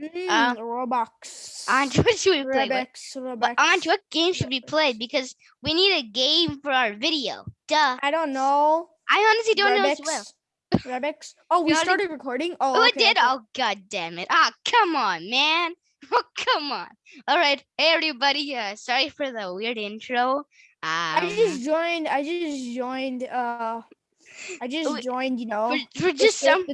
Mm, Uh, Roblox. Andrew, what should we play? Roblox. what, Roblox. Andrew, what game should we play? Because we need a game for our video. Duh. I don't know. I honestly don't know as well. Roblox. Oh, we started recording. Oh, Oh, it okay, did? okay. Oh, god damn it. Ah, come on, man. Oh, come on. All right. Hey, everybody. Uh, sorry for the weird intro. Um, I just joined. I just joined. Uh, I just Wait, joined. You know, for, for just some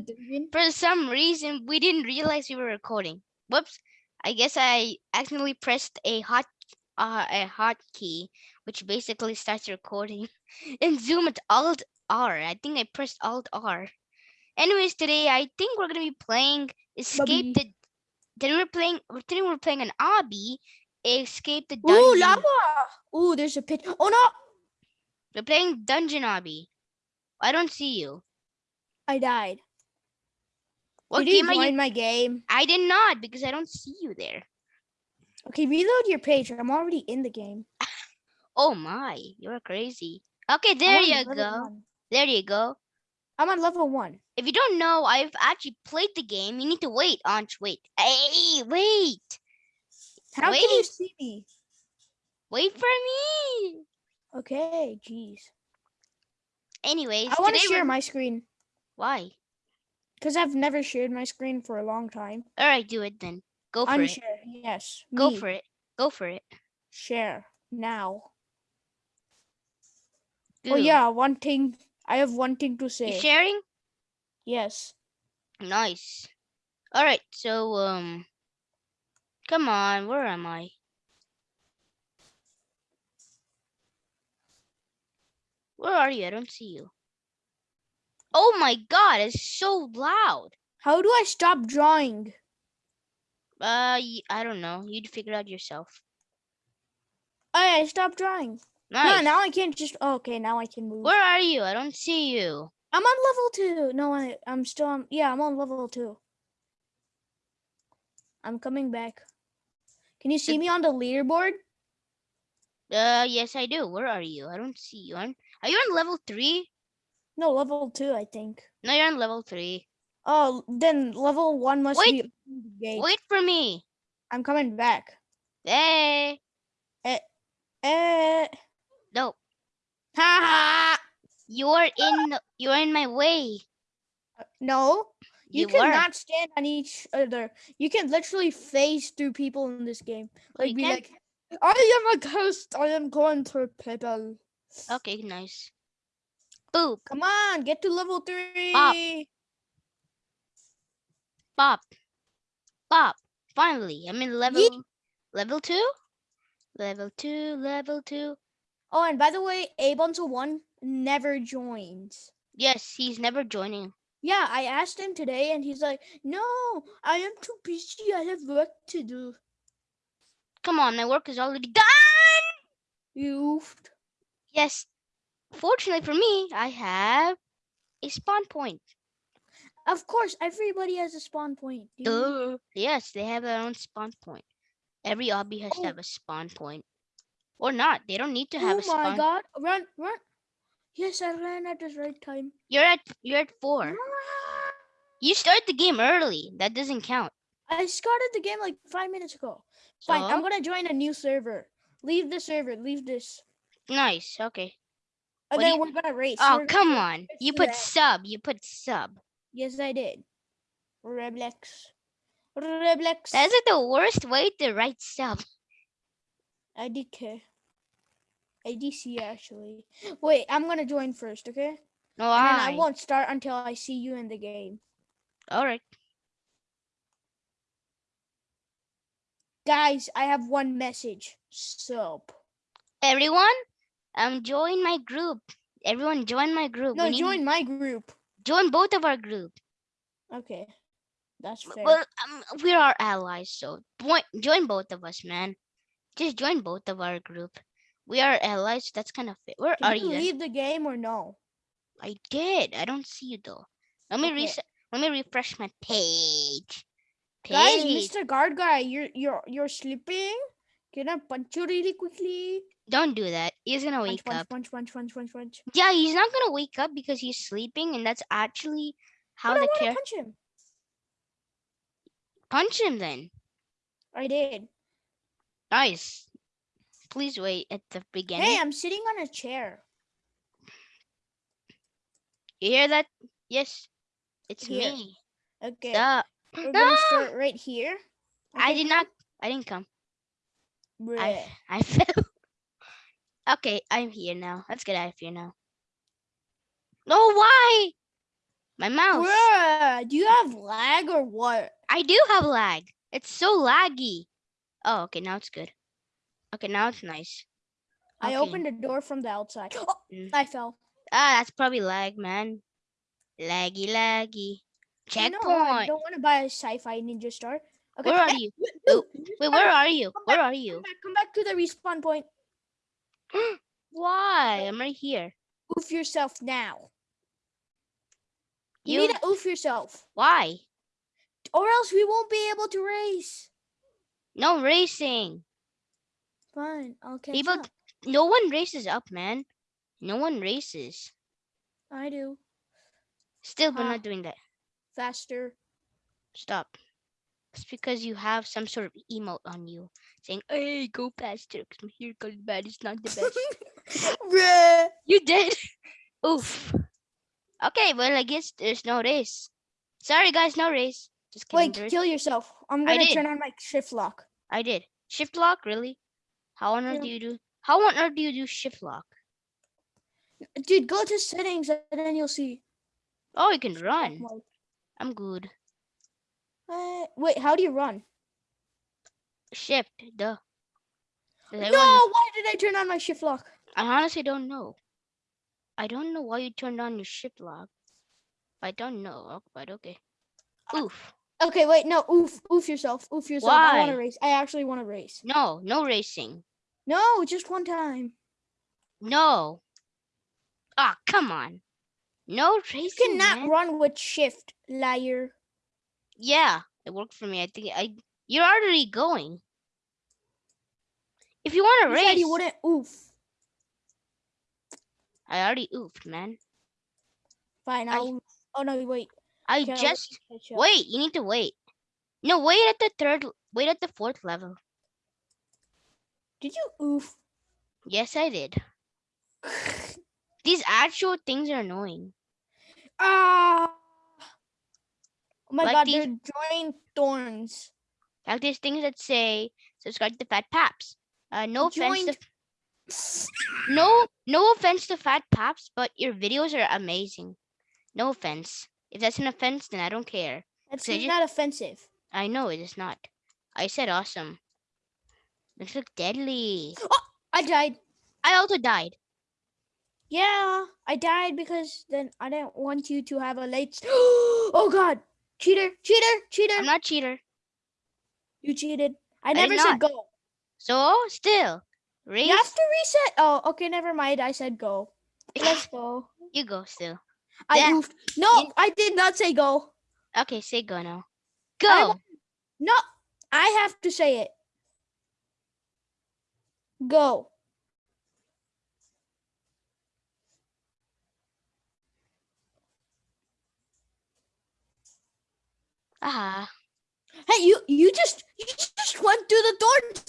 for some reason we didn't realize we were recording. Whoops. I guess I accidentally pressed a hot uh, a hotkey, which basically starts recording. In Zoom, it's Alt R. I think I pressed Alt R. Anyways, today I think we're gonna be playing Escape the. Then we're playing. Today we're playing an obby. Escape the dungeon. Ooh, lava! Ooh, there's a pit. Oh no! We're playing dungeon obby. I don't see you. I died. What Did you game are join you? my game? I did not because I don't see you there. Okay, reload your page. I'm already in the game. Oh my, you're crazy. Okay, there you go. one. There you go. I'm on level one. If you don't know, I've actually played the game. You need to wait, Anch. Wait. Hey, wait. How can you see me? Wait for me. Okay, jeez. Anyways, I want to share we're- my screen Why? because I've never shared my screen for a long time. All right, do it then. Go for it. Unshare, yes. Go me. for it. Go for it. Share now. Oh yeah, one thing. I have one thing to You say. sharing? yes. Nice. All right. So um, come on. Where am I? Where are you? I don't see you. Oh my god, it's so loud. How do I stop drawing? Uh, I don't know. You'd figure it out yourself. Oh, I stopped drawing. Nice. No, now I can't just. Oh, okay, now I can move. Where are you? I don't see you. I'm on level two. No, I, I'm still on. Yeah, I'm on level two. I'm coming back. Can you see me on the leaderboard? Uh, yes, I do. Where are you? I don't see you. On are you on level three? No, level two, I think. No, you're on level three. Oh, then level one must Wait, be. open the gate. Wait for me. I'm coming back. Hey. Eh. Eh. No, Ha ha. you're in. You're in my way. No, you, You, cannot stand on each other. You can literally phase through people in this game. Like be can? like, I am a ghost. I am going to people. Okay, nice. Boop. Come on, get to level three. Pop. Pop. Pop. Finally, I'm in level. Level two. Level two. Level two. Oh, and by the way, Abe until one never joins. Yes, he's never joining. Yeah, I asked him today, and he's like, "No, I am too busy. I have work to do." Come on, my work is already done. You. Yes. Fortunately for me, I have a spawn point. Of course, everybody has a spawn point. Duh. Oh, yes, they have their own spawn point. Every obby has Oh. to have a spawn point. Or not. They don't need to have Oh a spawn. Oh my god! Run, run! Yes, I ran at the right time. You're at you're at four. You started the game early. That doesn't count. I started the game like five minutes ago. Fine, I'm gonna join a new server. Leave the server. Leave this. Nice. Okay. And What you- we're gonna race. Oh We're- come on. You put that. sub. You put sub. Yes, I did. Reblex. Reblex. That's like the worst way to write sub. IDK. IDC actually. Wait, I'm gonna join first, okay? No, I I. won't start until I see you in the game. All right. Guys, I have one message. Sub. Everyone, um, join my group. Everyone, join my group. No, We need- join my group. join both of our group. Okay. That's fair. Well, um, we're our allies, so join, join both of us, man. Just join both of our group. We are allies. so That's kind of fit. Where Can are you you? leave the game or no? I did. I don't see you though. Let me Okay. reset. Let me refresh my page. Guys, Mr. Guard guy, you're you're you're sleeping. Can I punch you really quickly? Don't do that. He's gonna Punch, wake punch, up. punch, punch, punch, punch, punch. Yeah, he's not gonna wake up because he's sleeping, and that's actually how But I the care. punch him. Punch him then. I did. Nice. Please wait at the beginning. Hey, I'm sitting on a chair. you hear that? Yes. It's Here. me. Okay. We're gonna Ah! start right here. I Okay, did not. I didn't come. I I fell. okay, I'm here now. Let's get out of here now. No, why? My mouse. Bruh, do you have lag or what? I do have lag. It's so laggy. Oh, okay, now it's good. Okay, now it's nice. I opened the door from the outside. Oh, Mm. I fell. Ah, that's probably lag, man. Laggy, laggy. I know, I don't want to buy a sci-fi ninja star. Okay. Where are you? wait, Oh, Wait, where are you? Where are you? Come back, come back to the respawn point. Why? I'm right here. Oof yourself now. You, You? need to oof yourself, Why? or else we won't be able to race. No racing. Fine, catch People, up. no one races up, man. No one races. I do Still, we're not doing that. faster. Stop. It's because you have some sort of emote on you saying, "Hey, go faster." Cause my hair color bad It's not the best. Bruh. you did. Oof. Okay, well, I guess there's no race. Sorry, guys, no race. Just kidding. Wait, kill yourself. I'm gonna turn on my shift lock. I did. Shift lock, really? How on earth do you do? How on earth do you do shift lock? Dude, go to settings and then you'll see. Oh, you can run. I'm good. Uh, wait, how do you run? Shift, duh. Does No, everyone- why did I turn on my shift lock? I honestly don't know. I don't know why you turned on your shift lock. I don't know, oh, but okay. Oof. Okay, wait, no, oof, oof yourself, oof yourself. Why? I want to race. I actually want to race. No, no racing. No, just one time. No. Ah, come on. No racing. You cannot man. run with shift, liar. Yeah, it worked for me. I think I. You're already going. If you want to race, you wouldn't oof. I already oofed, man. Fine, I- I'll. Oh no, wait. I Okay, just up. wait. You need to wait. No, wait at the third. Wait at the fourth level. Did you oof? Yes, I did. These actual things are annoying. Ah. Oh my Like god, these- they're joining thorns. Like these things that say subscribe to Fat Paps. Uh, no offense to no no offense to Fat Paps, but your videos are amazing. No offense. If that's an offense, then I don't care. That's So not offensive. I know it is not. I said awesome. This look deadly. Oh, I died. I also died. Yeah, I died because then I didn't want you to have a late. oh god, cheater, cheater, cheater! I'm not cheater. you cheated. I did never said not. go. So still, race. You have to reset. Oh, okay, never mind. I said go. Let's go. you go still. I oofed. No, You- I did not say go. Okay, say go now. Go. wa- No, I have to say it. Go. Ah, Hey, you you just you just went through the door,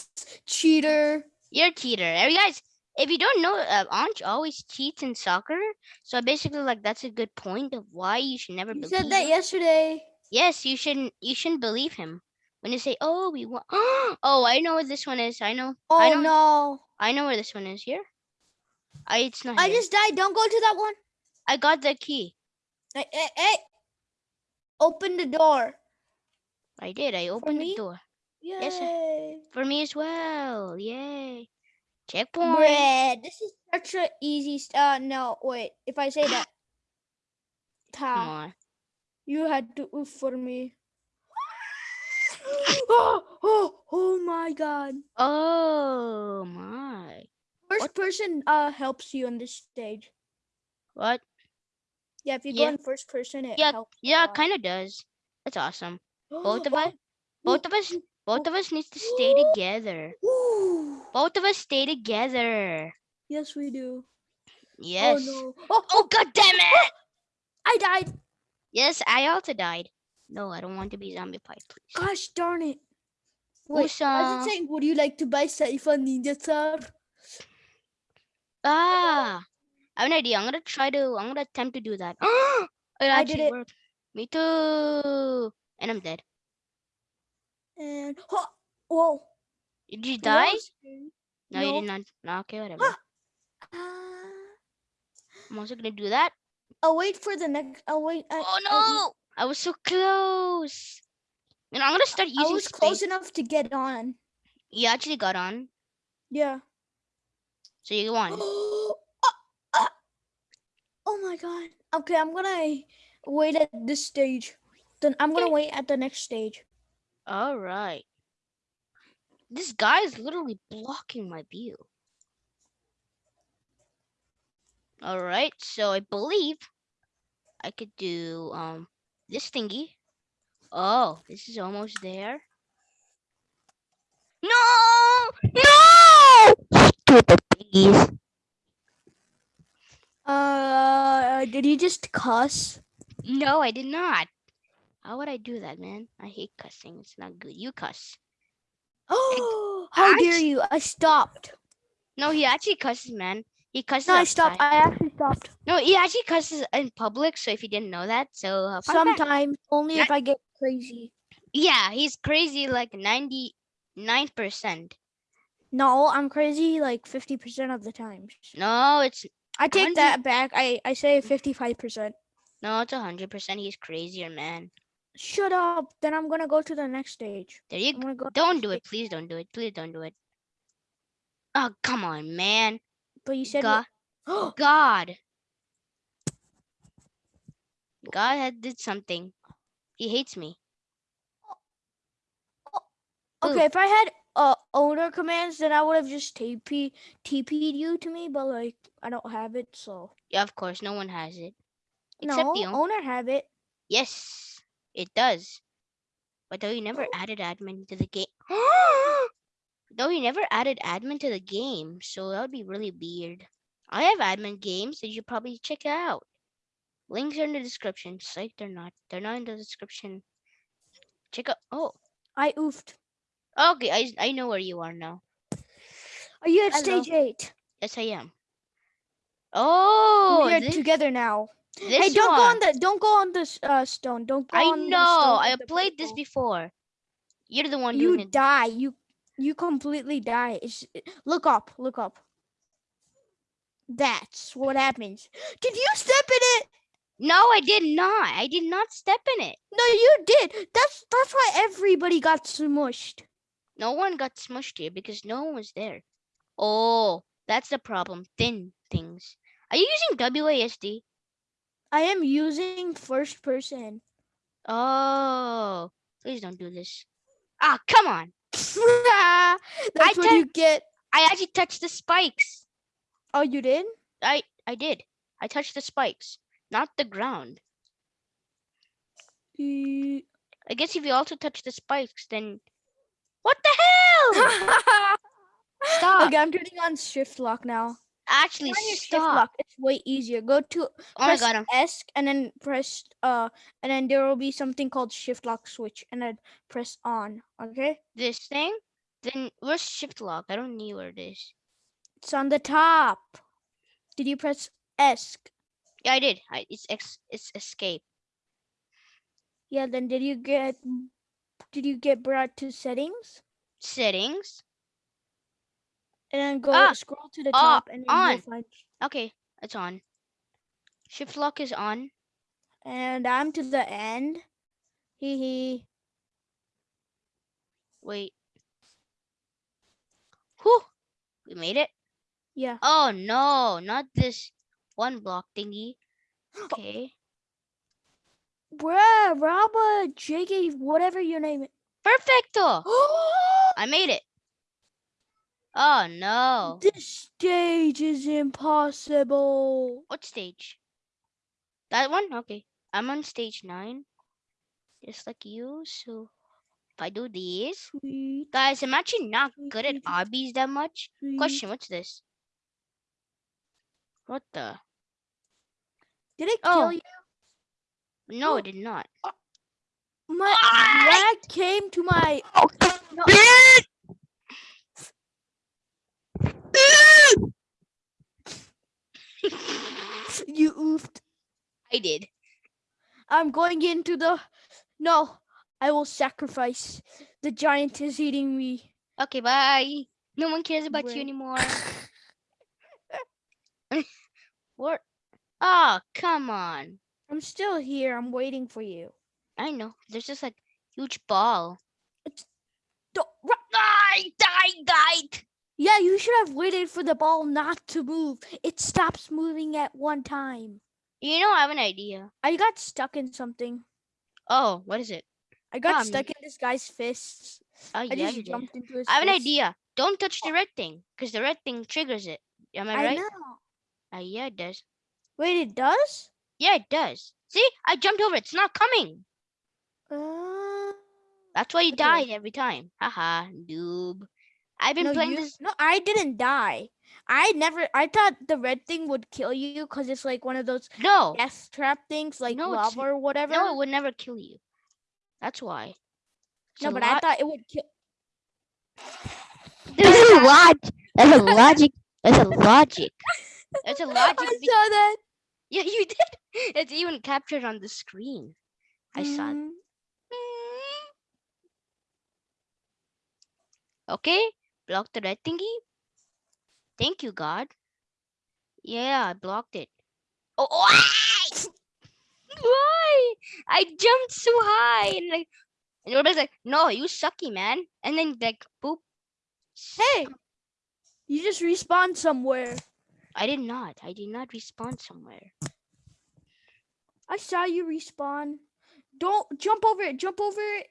cheater. you're a cheater. Uh, You guys, if you don't know, uh, Anj always cheats in soccer. So basically, like that's a good point of why you should never You said that him. yesterday. Yes, you shouldn't. You shouldn't believe him when you say, "Oh, we want." oh, I know what this one is. I know. Oh I know. no! I know where this one is. Here. I. It's not I here. just died. Don't go to that one. I got the key. Hey, hey, hey. Open the door. I did. I opened the door Yay. Yes, sir. for me as well. Yay! Checkpoint. Bread. This is such a easy. Uh, no, wait. If I say that, Come on. you had to oof for me. oh, oh, oh my God! Oh my. First person uh helps you on this stage. What? Yeah, if you Yeah. go in first person, it Yeah, helps. Yeah, lot. kind of does. That's awesome. Both of us. Both of us. Both of us needs to stay together. Both of us stay together. Yes, we do. Yes. Oh no! Oh, Oh god damn it! I died. Yes, I also died. No, I don't want to be zombie pie, please. Gosh darn it. Wait, Usa. I was saying, would you like to buy sci-fi Ninja Sub? Ah, I have an idea. I'm gonna try to. I'm gonna attempt to do that. it I did it. worked. Me too. And I'm dead. And oh, whoa. Did you die? scary. No, you did not. No, okay, whatever. Ah. Ah. I'm also gonna do that. I'll wait for the next. I'll wait. I, Oh I- no! I was so close. And I'm gonna start using. I was space. close enough to get on. You actually got on, Yeah. so you won. oh, ah. oh my god. Okay, I'm gonna wait at this stage. Then I'm gonna wait at the next stage. All right. This guy is literally blocking my view. All right, so I believe I could do um this thingy. Oh, this is almost there. No! No! Stupid piggies. Uh, did you just cuss? No, I did not. How would I do that, man? I hate cussing. It's not good. You cuss. Oh, how dare you! I stopped. No, he actually cusses, man. He cusses. No, I stopped. I actually stopped. No, he actually cusses in public. So if you didn't know that, so uh. Sometimes only if I get crazy. yeah, he's crazy like ninety nine percent. No, I'm crazy like 50% of the times. No, it's I take hundred- that back. I, I say 55%. no, it's hundred percent. He's crazier, man. Shut up. Then I'm going to go to the next stage. There you go. going to go. Don't do it, please. Don't do it. Please don't do it. Oh come on, man. But you said. God, what- God. God had did something. He hates me. Ooh. okay, if I had uh, owner commands, then I would have just TP, TP'd you to me, but like, I don't have it, so. Yeah, of course, no one has it. Except no, owner have it. Yes, it does. But though he never oh. added admin to the game. though he never added admin to the game, so that would be really weird. I have admin games that you should probably check out. Links are in the description. Psych, they're not. They're not in the description. Check out. Oh, I oofed. okay. I I know where you are now. Are you at Hello. stage 8? Yes, I am. Oh, we are this, together now. This hey, don't go on the don't go on this uh, stone. Don't go I on the know. stone I the played this before. You're the one You die. You you completely die. It's, look up. Look up. That's what happens. Did you step in it? No, I did not. I did not step in it. No, you did. That's that's why everybody got smushed. No one got smushed here because no one was there. Oh, that's the problem. Thin things. Are you using WASD? I am using first person. Oh, please don't do this. Ah, come on. that's I what you get. I actually touched the spikes. Oh, you did? I I did. I touched the spikes, not the ground. I guess if you also touch the spikes, then what the hell? Stop. Okay, I'm turning on shift lock now. Actually, stop. It's way easier. Go to Oh my press god, S and then press uh and then there will be something called shift lock switch and then press on. Okay? this thing. Then where's shift lock? I don't know where it is. It's on the top. Did you press S? Yeah, I did. I, it's ex, it's escape. Yeah, then did you get did you get brought to settings? Settings. And then go Ah, scroll to the ah, top and then on. find Okay, it's on. Shift lock is on. and I'm to the end. Hee hee. Wait. Whew. We made it. Yeah. Oh no, not this one block thingy. Okay. Bruh, Rabba, JK, whatever your name is. Perfecto. I made it. Oh no. This stage is impossible. What stage? That one? Okay. I'm on stage nine. Just like you. So if I do these. Sweet, Guys, I'm actually not good at obbies that much. sweet. Question, what's this? What the? Did it Oh. kill you? No, Oh. it did not. my lag came to my no, you oofed. I did. I'm going into the no. I will sacrifice. The giant is eating me. Okay, bye. No one cares about Wait. you anymore. What? Oh, come on. I'm still here. I'm waiting for you. I know. There's just a huge ball. Don't, ru- I died, died. Yeah, you should have waited for the ball not to move. It stops moving at one time. You know, I have an idea. I got stuck in something. Oh, what is it? I got Um, stuck in this guy's fists. Oh, I yeah, just you did. into his I have an idea. Don't touch the red thing, because the red thing triggers it. Am I I right? know. Uh, yeah, it does. Wait, it does? Yeah, it does. See, I jumped over. It's not coming. Uh, That's why you Okay. died every time. Haha, noob. I've been no, playing you, this. no, I didn't die. I never. I thought the red thing would kill you because it's like one of those No, death trap things, like No, it's- lava or whatever. no, it would never kill you. That's why. It's No, a but I thought it would kill. There's a logic. There's a logic. There's a logic. There's a logic. I saw that. Yeah, you did. It's even captured on the screen. I saw it. Mm, Okay, block the red thingy. Thank you, God. Yeah, I blocked it. Oh, why? why? I jumped so high and like, and everybody's like, "No, you sucky, man." And then like, boop. Hey, you just respawned somewhere. I did not. I did not respawn somewhere. I saw you respawn. Don't jump over it. Jump over it.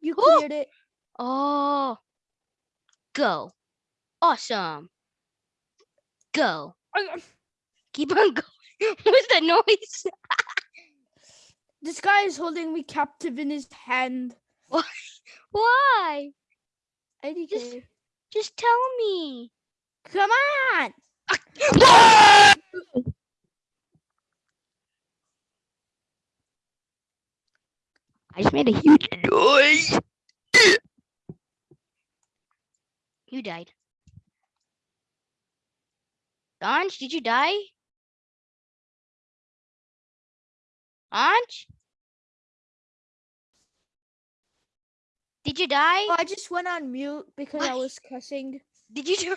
You Oh. cleared it. Oh, go. Awesome. Go. Keep on going. What's that noise? This guy is holding me captive in his hand. Why? IDK. Just, just tell me. Come on. I just made a huge noise. You died. Anj, did you die? Anj? Did you die? Oh, I just went on mute because I Why? was cussing. Did you die?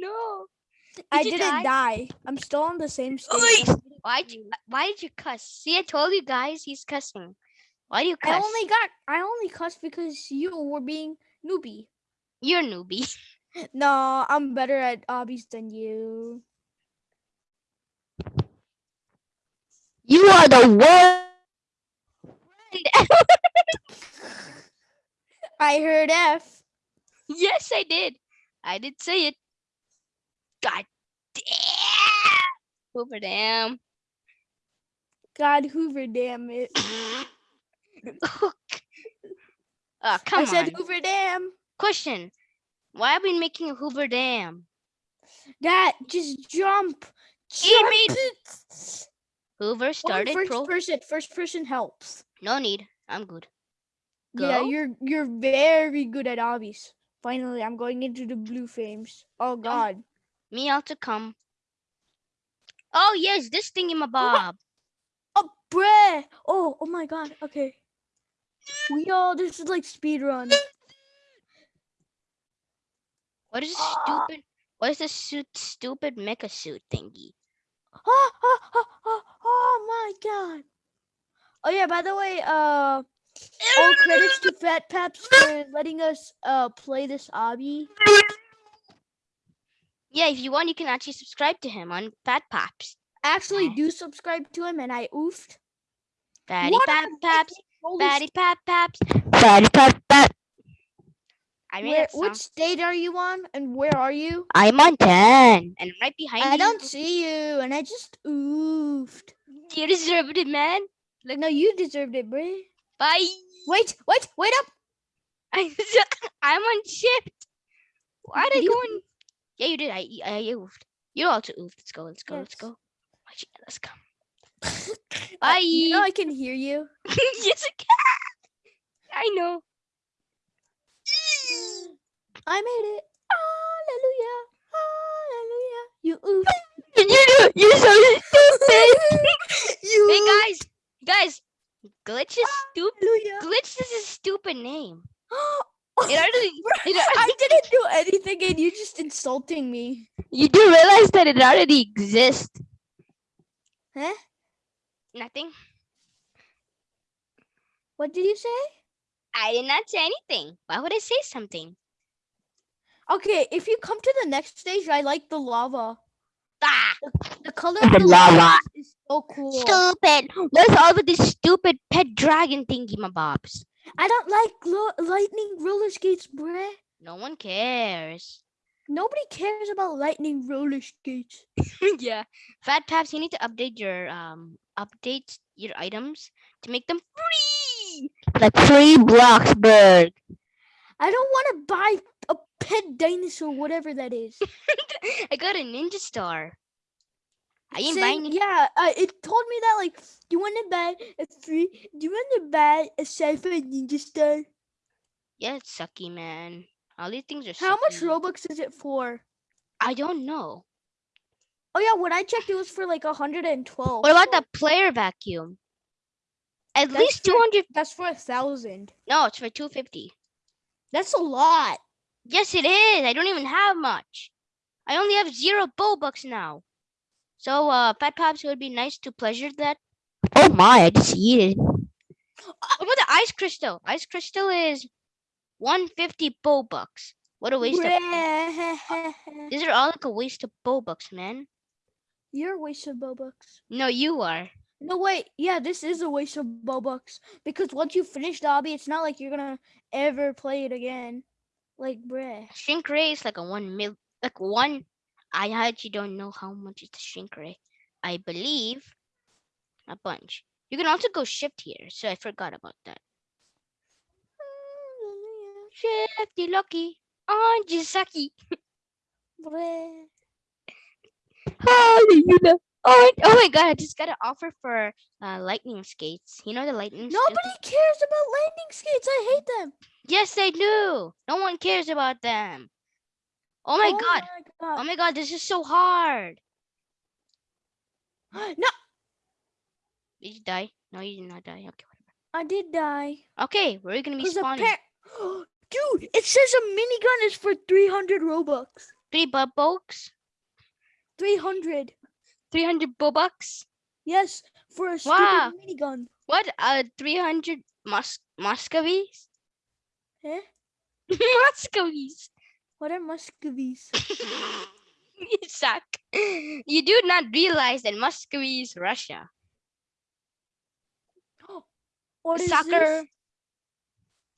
no. I didn't die? die? I'm still on the same oh stage. I didn't Why did you, why did you cuss? See, I told you guys he's cussing. Why do you cuss? I only got I only cussed because you were being newbie. You're a newbie. No, I'm better at obbies than you. You are the worst. I heard F. yes, I did. I did say it. God damn. Hoover damn. God Hoover, damn it. oh, oh come I said on. Hoover, damn. Question. Why are we making a Hoover Dam? That just jump. He Jump made- it. Hoover started first pro. person. First person helps. No need. I'm good. Yeah, you're you're very good at obbies. Finally, I'm going into the blue frames. Oh God. Me out to come. Oh yes, this thingy my bob. Oh, bruh. Oh, oh my God. Okay. We all. This is like speed run. What is this Ah. stupid? What is this suit, stupid mecha suit thingy? Oh, oh, oh, oh, oh my God. Oh yeah. By the way, uh, all credits to Fat Paps for letting us uh play this obby. Yeah, if you want, you can actually subscribe to him on Fat Paps. Actually, do subscribe to him, and I oofed. Fatty What Pap Paps. making all this- Fatty Pap Paps. Fatty Pap Pap. I made Where, which state are you on, and where are you? I'm on 10. And right behind I you. I don't see you, and I just oofed. You deserved it, man. Like, no, you deserved it, bruh. Bye. Wait, wait, wait up. I'm on shift. Why did I Did go you on? Yeah, you did. I I oofed. You also oofed. Let's go. Let's go. Let's Yes. go. Actually, Let's go. Uh, you know I can hear you. yes, I can. I know. I made it. Hallelujah. Hallelujah. You oof. You you're so stupid. you hey guys, guys, glitch is stupid. Hallelujah. Glitch is a stupid name. It It already, I didn't do anything and you're just insulting me. you do realize that it already exists. Huh? Nothing. What did you say? I did not say anything. Why would I say something? Okay, if you come to the next stage, I like the lava. Ah, The color The of the lava. lava is so cool. stupid. What's all with this stupid pet dragon thingy, my bobs? I don't like lightning roller skates, bruh. No one cares. Nobody cares about lightning roller skates. yeah. Fat Paps, you need to update your um update your items to make them free. Like free Bloxburg. I don't want to buy a pet dinosaur, whatever that is. I got a ninja star. I ain't Saying- buying it. yeah, uh, it told me that like, do you want to buy a free? Do you want to buy a sci-fi ninja star? Yeah, it's sucky, man. All these things are How much sucky. robux is it for? I don't know. Oh yeah, when I checked, it was for like 112. What about so the player vacuum? At That's least for- 200. That's for a thousand. No, it's for 250. That's a lot. Yes, it is. I don't even have much. I only have zero bucks now. So, uh, Fat Pops, it would be nice to pleasure that. Oh my, I just eat it. What about the ice crystal? Ice crystal is 150 bucks. What a waste of. These are all like a waste of bow bucks, man. You're a waste of Bobucks. No, you are. No, wait. Yeah, this is a waste of Bobucks. Because once you finish the hobby, it's not like you're gonna ever play it again. Like, bruh. Shrink ray is like a one mil, like one. I actually don't know how much is the shrink ray. I believe a bunch. You can also go shift here, so I forgot about that. Shifty lucky on Jisaki. Bruh. You know. Oh, my- oh my god! I just got an offer for uh, lightning skates. You know the lightning. skates? Nobody cares about lightning skates. I hate them. Yes, they do. No one cares about them. Oh my god! my Oh my god! This is so hard. No, Did you die? No, you did not die. Okay, whatever. I did die. Okay, where are you gonna be spawning? Dude, it says a minigun is for 300 Robux. Three bucks. 300. 300 bucks. Yes, for a stupid Wow. minigun. What? Uh, 300 Mus- Muscovies? Eh? Muscovies. What are Muscovies? you suck. You do not realize that Muscovy is Russia. What is Soccer. this?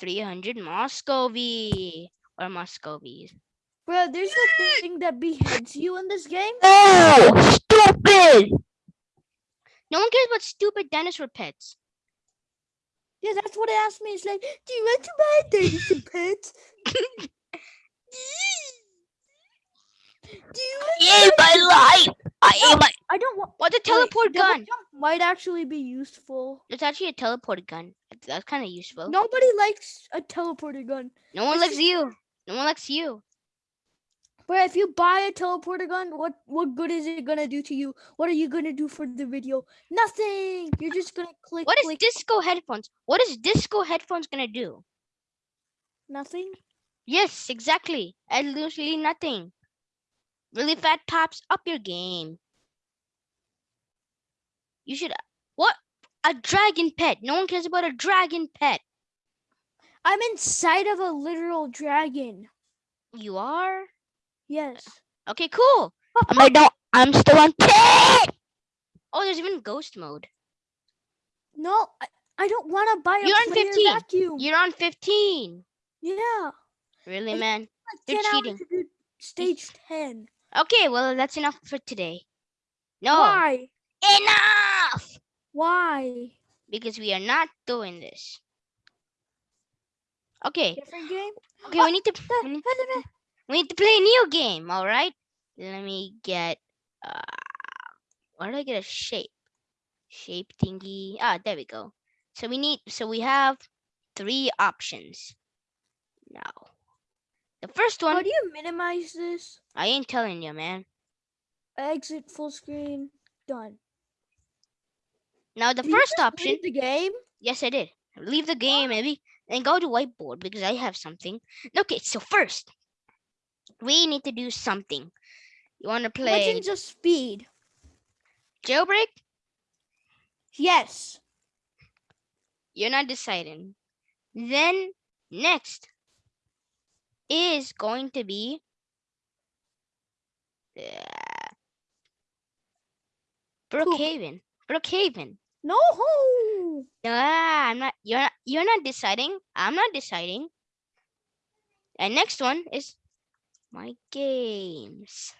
300 Muscovy or Muscovies. Bro, there's a thing that beheads you in this game. Oh, stupid! No one cares about stupid dinosaur pets. Yeah, that's what it asked me. It's like, do you want to buy a dinosaur pet? Do you want I ate my life. I ate my. I don't want. What's a teleport double gun? jump might actually be useful. It's actually a teleport gun. That's- That's kind of useful. Nobody likes a teleporter gun. No one it's likes just- you. No one likes you. But if you buy a teleporter gun, what what good is it gonna do to you? What are you gonna do for the video? Nothing. You're just gonna click What is click disco headphones? What is disco headphones gonna do? nothing. Yes, exactly. Absolutely nothing. Really fat pops up your game. You should. What? A dragon pet. No one cares about a dragon pet. I'm inside of a literal dragon. You are? Yes. Okay, cool. Oh. I'm like, no, I'm still on pet. Oh, there's even ghost mode. No, I, I don't want to buy a You're on 15. vacuum. You're on 15. Yeah. Really, It's man? like You're cheating. to do stage 10. Okay, well, that's enough for today. No, Why? enough! Why? Because we are not doing this. Okay, Different game? okay, we need to we need, we need to play a new game, all right? Let me get uh where do I get a shape? shape thingy. Ah, there we go. So we need, so we have three options now. The first one. How do you minimize this? I ain't telling you, man. Exit full screen. Done. Now the Did you first option, leave the game. yes, I did. Leave the game, maybe, and go to whiteboard because I have something. Okay, so first, we need to do something. You want to play Legends of Speed. jailbreak? Yes. You're not deciding. Then next is going to be uh, Brookhaven. Brookhaven. No. Ah, I'm not. You're not. You're not deciding. I'm not deciding. And next one is my games.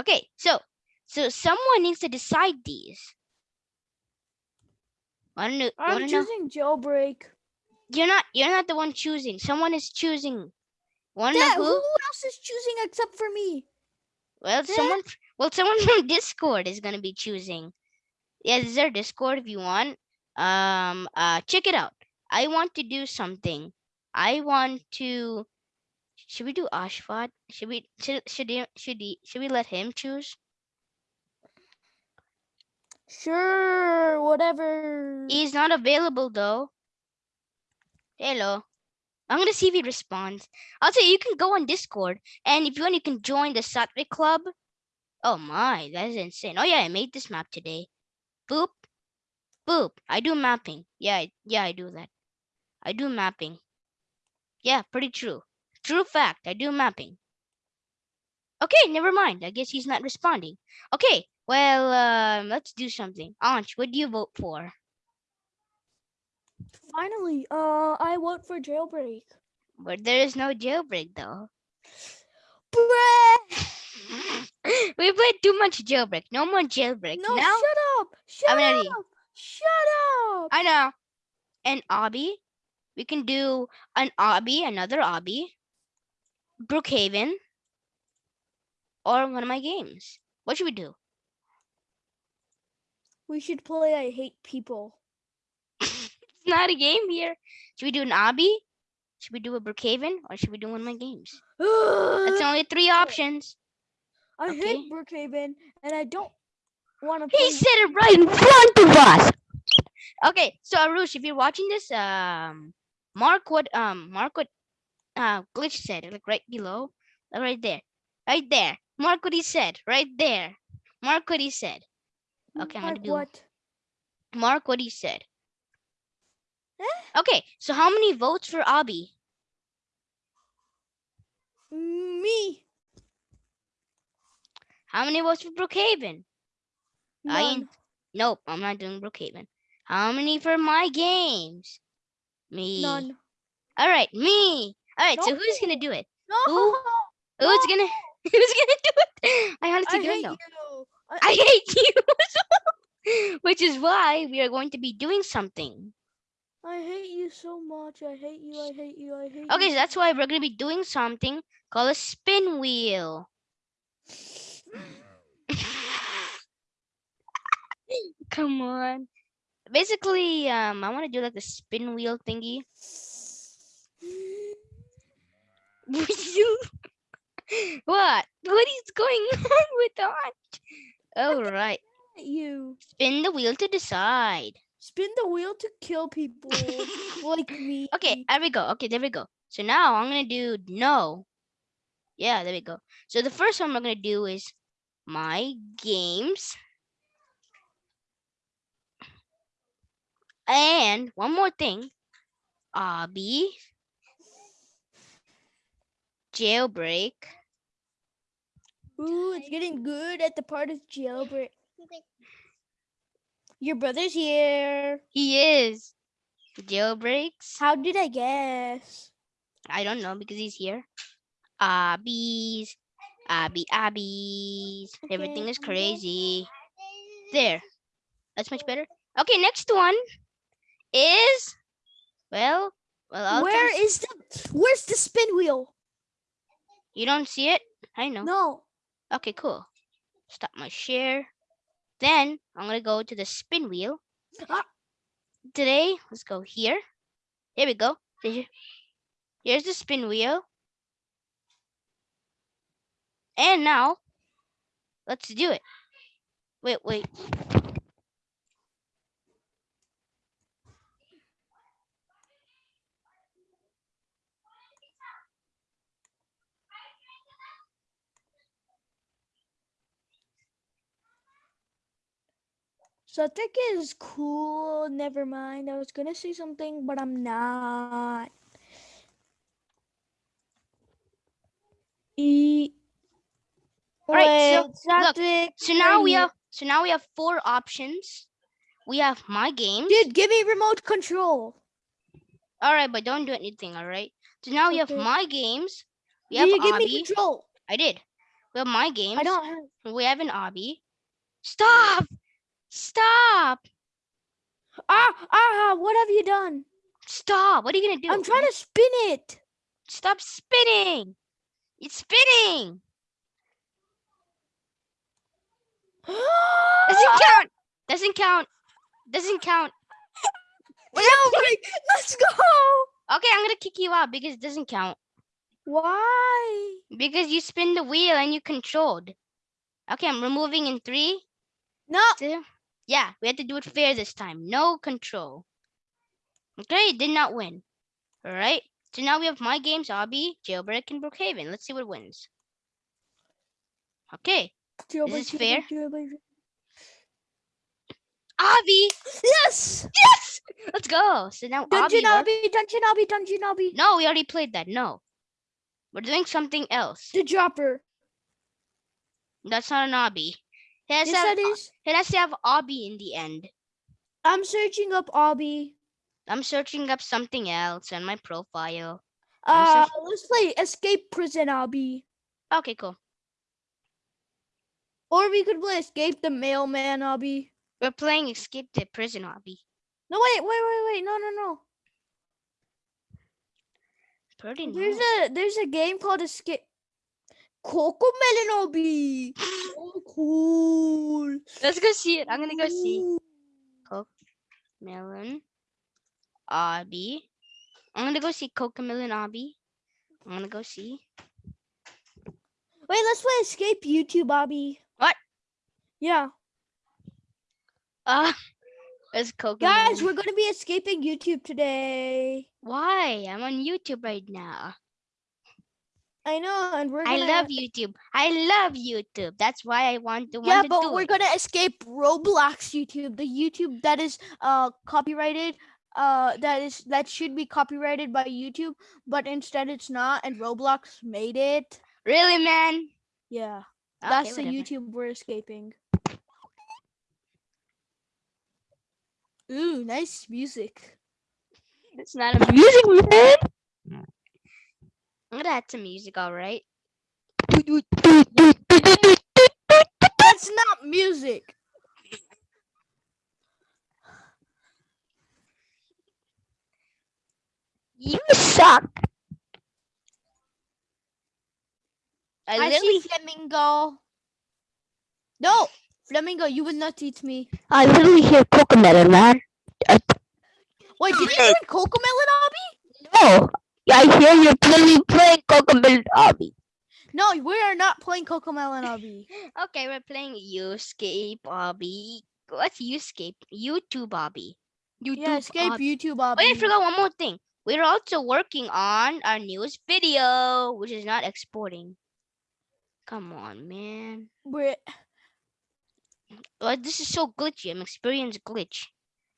Okay, so so someone needs to decide these. Wanna know? I'm Wanna know? choosing jailbreak. You're not. You're not the one choosing. Someone is choosing. Know Dad, who? who else is choosing except for me? Well, Dad? someone. Well, someone from Discord is gonna be choosing. Yeah, this is our Discord. If you want, um, uh, check it out. I want to do something. I want to. Should we do Ashfat? Should we? Should should he, should he, should we let him choose? Sure, whatever. He's not available though. Hello. I'm gonna see if he responds. Also, you can go on Discord, and if you want, you can join the Satvik Club. Oh my, that is insane. Oh yeah, I made this map today. Boop, boop. I do mapping. Yeah, yeah, I do that. I do mapping. Yeah, pretty true. True fact. I do mapping. Okay, never mind. I guess he's not responding. Okay, well, um, let's do something. Anch, what do you vote for? Finally, uh, I vote for jailbreak. But there is no jailbreak though. Bruh! we played too much jailbreak. No more jailbreak. No, now shut up! Shut I'm ready. up! Shut up! I know. An obby. We can do an obby, another obby, Brookhaven, or one of my games. What should we do? We should play I Hate People. It's not a game here. Should we do an obby? Should we do a Brookhaven, or should we do one of my games? That's only three options. I okay. hate Brookhaven, and I don't want to play. He said it right in front of us. Okay, so Arush, if you're watching this, um, mark what um mark what uh glitch said, like right below, uh, right there, right there. Mark what he said, right there. Mark what he said. Okay, I'm gonna do what? mark what he said. Eh? Okay, so how many votes for Obby? Me. How many votes for Brookhaven? I ain't- None. Nope, I'm not doing Brookhaven. How many for my games? Me. None. All right, me. All right, so who's gonna do it? No. Who? Who's gonna who's gonna do it? I I honestly don't hate know. you. I, I hate you. Which is why we are going to be doing something. I hate you so much. I hate you. I hate you. I hate you. Okay, you. so that's why we're gonna be doing something called a spin wheel. Come on. Basically, um, I want to do like the spin wheel thingy. You what? What is going on with that? All right. you. Spin the wheel to decide. Spin the wheel to kill people like me. Okay, there we go. Okay, there we go. So now I'm gonna do no. Yeah, there we go. So the first one I'm gonna do is my games. And one more thing. Obby. Jailbreak. Ooh, it's getting good at the part of jailbreak. Your brother's here. He is. Jailbreaks. How did I guess? I don't know because he's here. Abbies. Abby Abbies. Everything is crazy. There. That's much better. Okay, next one is well, well, I'll Where is the where's the spin wheel? You don't see it? I know. No. Okay, cool. Stop my share. Then I'm gonna go to the spin wheel. Ah. Today, let's go here. Here we go. Here's the spin wheel. And now, let's do it. Wait, wait. Sutek it is cool. Never mind. I was gonna say something, but I'm not. E. Alright, so, look, So now we have so now we have four options. We have my games. here. Dude, give me remote control. All right, but don't do anything. All right. So now we have my games. We have you give me control? I did. We have my games. I don't have. We have an Obby. Stop! Stop! Ah, ah, what have you done? Stop! What are you gonna do? I'm trying to spin it. Stop spinning! It's spinning! Doesn't count! Doesn't count! Doesn't count! no, wait, let's go. Okay, I'm gonna kick you out because it doesn't count. Why? Because you spin the wheel and you controlled. Okay, I'm removing in three, No. two. Yeah, we had to do it fair this time. No control. Okay, did not win. All right. So now we have my games, Obby, Jailbreak, and Brookhaven. Let's see what wins. Okay, Jailbreak, this fair? jailbreak, jailbreak. Obby. Yes. Yes. Let's go. So now Dungeon Obby. obby, dungeon obby, dungeon obby. No, we already played that. No, we're doing something else. The dropper. That's not an Obby. It has, Yes, to have, that is. it has to have Obby in the end. I'm searching up obby. I'm searching up something else on my profile. Uh, let's play escape prison obby. Okay, cool. Or we could play escape the mailman obby. We're playing Escape the Prison Obby. No, wait, wait, wait, wait. No, no, no. Pretty There's nice. a there's a game called Escape. Coco Melon obby. So cool. Let's go see it. I'm gonna go see. Coco Melon Obby. I'm gonna go see Cocomelon Obby. I'm gonna go see. Wait, let's play escape YouTube Bobby. What? Yeah. Uh, it's Coco. Guys, we're gonna be escaping YouTube today. Why? I'm on YouTube right now. I know, and we're I gonna. love YouTube. I love YouTube. That's why I want to Yeah, want to but do we're it. gonna escape Roblox YouTube, the YouTube that is uh copyrighted. Uh, that is that should be copyrighted by YouTube, but instead it's not, and Roblox made it. Really, man? Yeah, Okay, that's the. YouTube we're escaping. Ooh, nice music. It's not a music, man. I'm gonna add some music, all right? That's not music. You suck. I, I literally, see flamingo. No, flamingo, you will not eat me. I literally hear Cocomelon, man. Wait, did you hear Cocomelon Obby? No, I hear you're literally playing Cocomelon Obby. No, we are not playing Cocomelon Obby. Okay, we're playing You Escape Obby. What's You Escape? YouTube Obby. YouTube Yeah, escape Obby. YouTube Obby. Wait, I forgot one more thing. We're also working on our newest video, which is not exporting. Come on, man. We're- Oh, this is so glitchy. I'm experiencing glitch.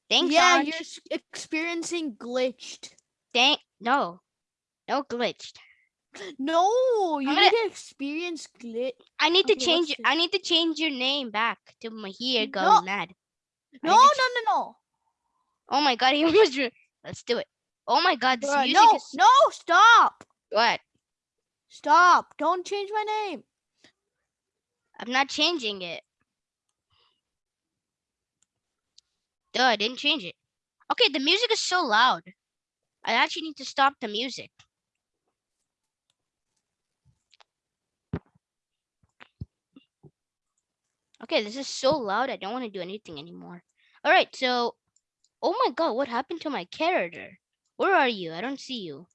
Thanks, yeah, Anj. you're experiencing glitched. Thank no, no glitched. No, you I'm need to experience glitch. I need to change. I need to change your name back to my here go No. mad. No, no, no, no. Oh my god, he almost. drew- Let's do it. Oh my god, this Bruh, music no, is no, stop. what? Stop. Don't change my name. I'm not changing it. Duh, I didn't change it. Okay, the music is so loud. I actually need to stop the music. Okay, this is so loud. I don't want to do anything anymore. All right, so, oh my God, what happened to my character? Where are you? I don't see you.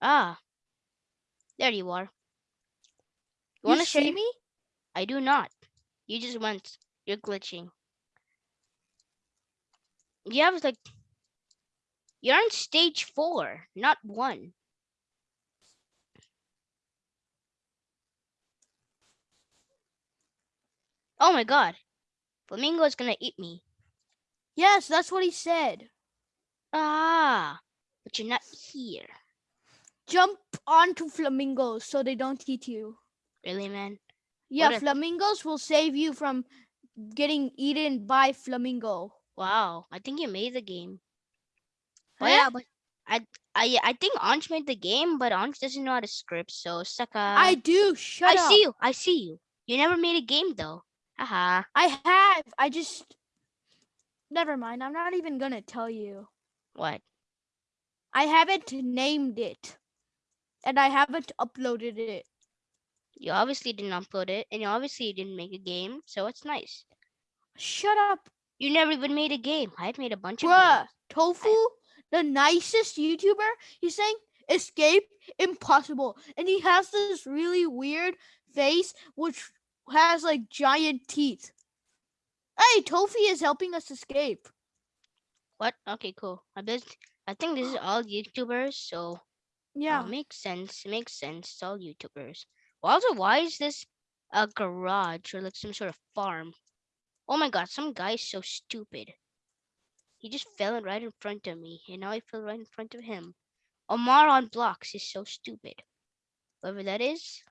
Ah, there you are. You You want to see me? I do not. You just went. You're glitching. You have like, you're on stage four, not one. Oh my God, Flamingo is gonna eat me. Yes, that's what he said. Ah, but you're not here. Jump onto flamingos so they don't eat you. Really, man? Yeah, What flamingos will save you from getting eaten by flamingo. Wow, I think you made the game. But Huh? yeah, but I I I think Anj made the game, but Anj doesn't know how to script, so suck I do. Shut I up. see you. I see you. You never made a game though. Haha. I have. I just. Never mind. I'm not even gonna tell you. What? I haven't named it, and I haven't uploaded it. You obviously didn't upload it, and you obviously didn't make a game, so it's nice. Shut up, You never even made a game. I've made a bunch of bruh. games. Tofu, the nicest YouTuber. He's saying escape impossible, and he has this really weird face which has like giant teeth. Hey, Tofi is helping us escape. What? Okay, cool. I bet I think this is all YouTubers, so Yeah. uh, makes sense. Makes sense. It's all YouTubers. Well, Also, why is this a garage or like some sort of farm? Oh my god, some guy is so stupid. He just fell right in front of me, and now I fell right in front of him. Omar on blocks is so stupid. Whoever that is.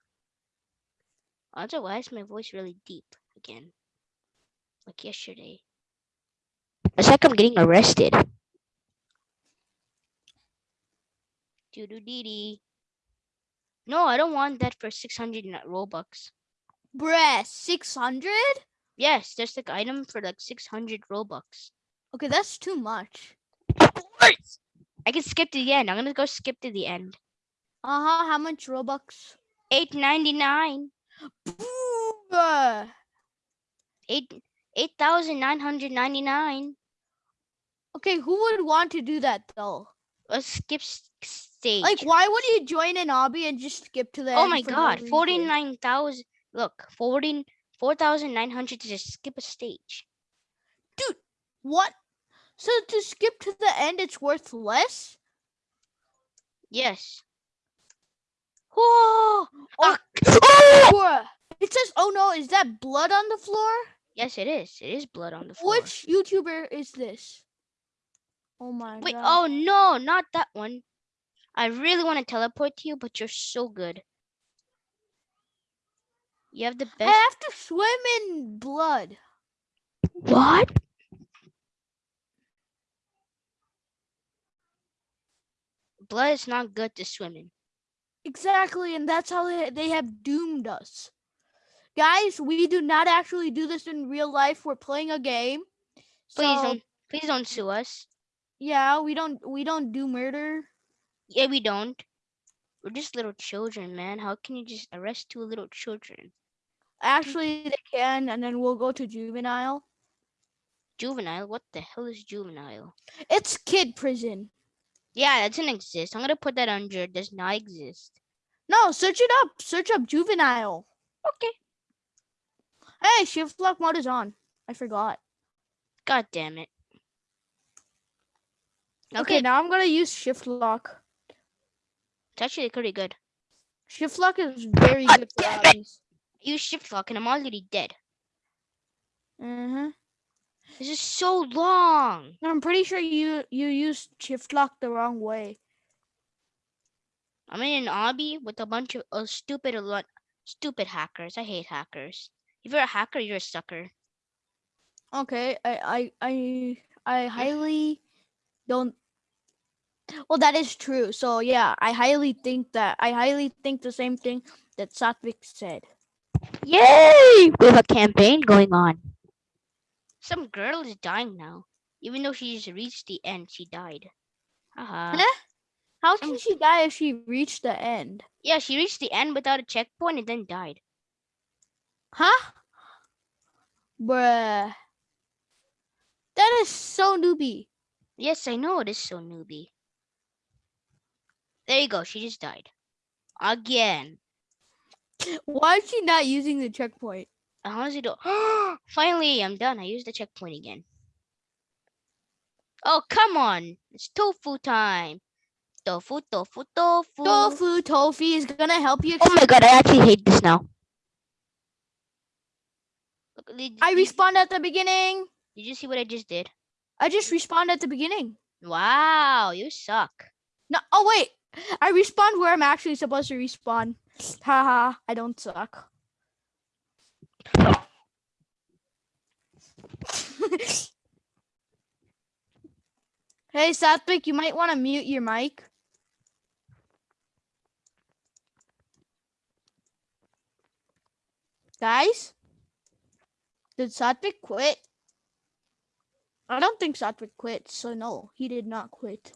Also, why is my voice really deep again? Like yesterday. It's like I'm getting arrested. Doo doo dee dee. No, I don't want that for 600 Robux. Bruh, 600? Yes, there's like item for like 600 Robux. Okay, that's too much. I can skip to the end. I'm gonna go skip to the end. Uh huh. How much Robux? 899. Bruh. Eight 8,999. Okay, who would want to do that though? Let's skip stage. Like, why would you join an obby and just skip to the oh my no god, reason? 49,000. Look, 14 4,900 to just skip a stage. Dude, what? So to skip to the end, it's worth less? Yes. Whoa! Oh. Ah. Bruh. It says, oh no, is that blood on the floor? Yes, it is. It is blood on the floor. Which YouTuber is this? Oh my Wait, god. oh no, not that one. I really want to teleport to you, but you're so good. You have the best. I have to swim in blood. What? Blood is not good to swim in. Exactly, and that's how they, they have doomed us. Guys, we do not actually do this in real life. We're playing a game. Please so, don't. Please don't sue us. Yeah, we don't we don't do murder. Yeah, we don't. We're just little children, man. How can you just arrest two little children? Actually, they can, and then we'll go to juvenile. Juvenile? What the hell is juvenile? It's kid prison. Yeah, that doesn't exist. I'm gonna put that under. Does not exist. No, search it up. Search up juvenile. Okay. Hey, shift lock mode is on. I forgot. God damn it. Okay, Okay, now I'm gonna use shift lock. it's actually pretty good. Shift lock is very good for damn it. obbies. I use shift lock and I'm already dead. Mm-hmm. This is so long. I'm pretty sure you you used shift lock the wrong way. I'm in an obby with a bunch of uh, stupid, a lot, stupid hackers. I hate hackers. If you're a hacker, you're a sucker. Okay, I I I I highly don't. Well, that is true. So yeah, I highly think that I highly think the same thing that Satvik said. Yay! We have a campaign going on. Some girl is dying now. Even though she's reached the end, she died. Haha. Huh? How Some- can she die if she reached the end? Yeah, she reached the end without a checkpoint and then died. Huh? Bruh. That is so newbie. Yes, I know it is so newbie. There you go. She just died. Again. Why is she not using the checkpoint? I honestly don't. Finally, I'm done. I used the checkpoint again. Oh, come on. It's tofu time. Tofu, tofu, tofu. Tofu Tofi is gonna help you. Oh my god, I actually hate this now. I respawned at the beginning. Did you see what I just did? I just respawned at the beginning. Wow, you suck. No, oh wait. I respawned where I'm actually supposed to respawn. Haha, I don't suck. hey, Satvik, you might want to mute your mic. Guys? Did Satvik quit? I don't think Satvik quit, so no, he did not quit.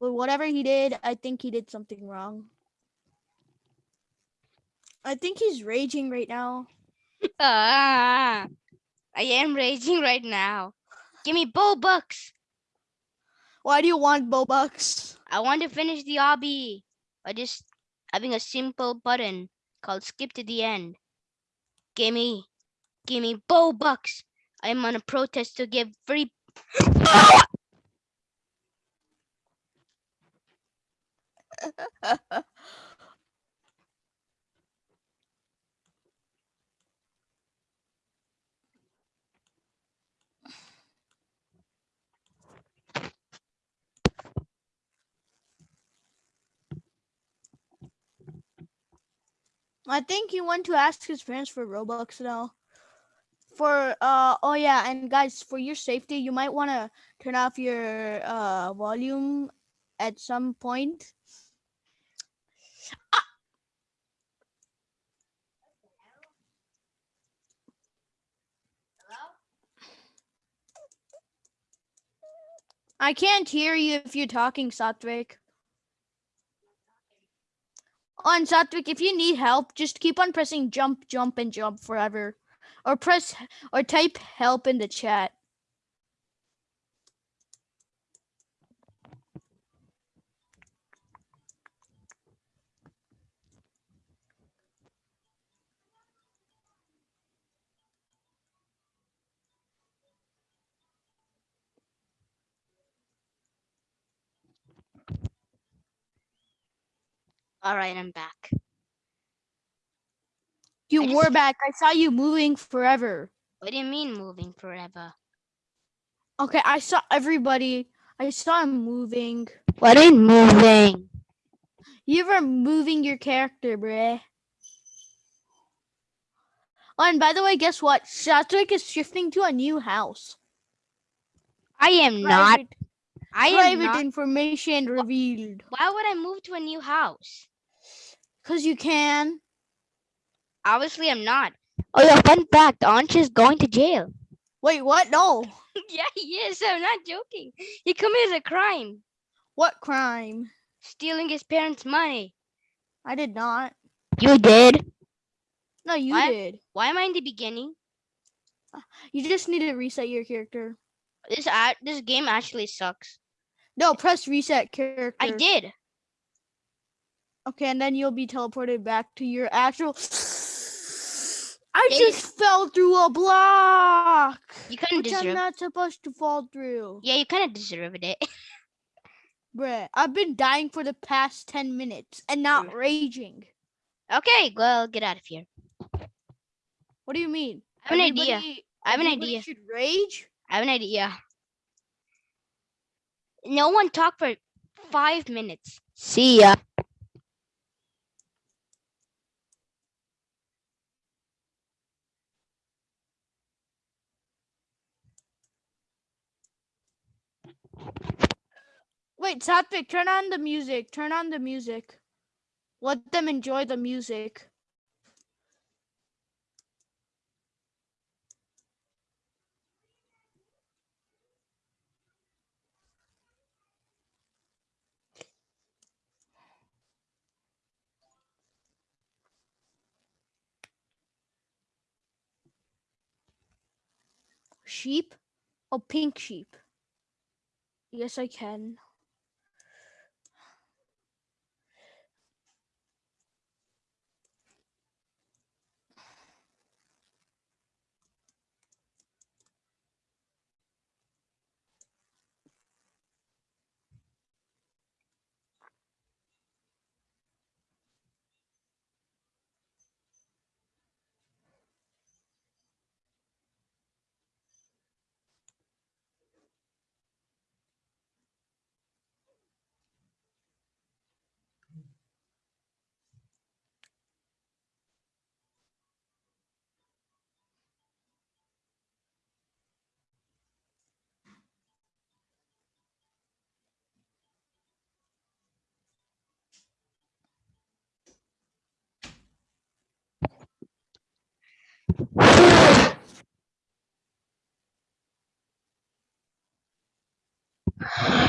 But whatever he did, I think he did something wrong. I think he's raging right now. Ah, I am raging right now. Give me bow bucks. Why do you want Bobucks? I want to finish the obby by just having a simple button called skip to the end. Gimme, gimme bow bucks. I'm on a protest to give free. I think he went to ask his parents for Robux now. For uh oh yeah, and guys, for your safety, you might want to turn off your uh volume at some point. Ah! I can't hear you if you're talking, Satvik. On Satvik, if you need help, just keep on pressing jump, jump, and jump forever. Or press or type help in the chat. All right, I'm back. You just- were back. I saw you moving forever. What do you mean moving forever? Okay, I saw everybody. I saw him moving. What in moving? You were moving your character, bruh. Oh, and by the way, guess what? Satvik is shifting to a new house. I am not. Private, I am private not. information revealed. Why would I move to a new house? Cause you can. Obviously, I'm not. Oh yeah, fun fact: Ansh is going to jail. Wait, what? No. yeah, he is. I'm not joking. He committed a crime, What crime? stealing his parents' money. I did not. You did. No, you What? did. Why am I in the beginning? You just need to reset your character. This act, this game actually sucks. No, press reset character. I did. Okay, and then you'll be teleported back to your actual. I Yeah, you- just fell through a block, You kind of which I'm not supposed to fall through. Yeah, you kind of deserved it. Bruh, I've been dying for the past 10 minutes and not raging. okay, well, get out of here. What do you mean? I have an idea. I have an idea. should rage? I have an idea. No one talk for five minutes. See ya. Wait, Satvik, turn on the music. Turn on the music. Let them enjoy the music. sheep? Oh, pink sheep. Yes, I can.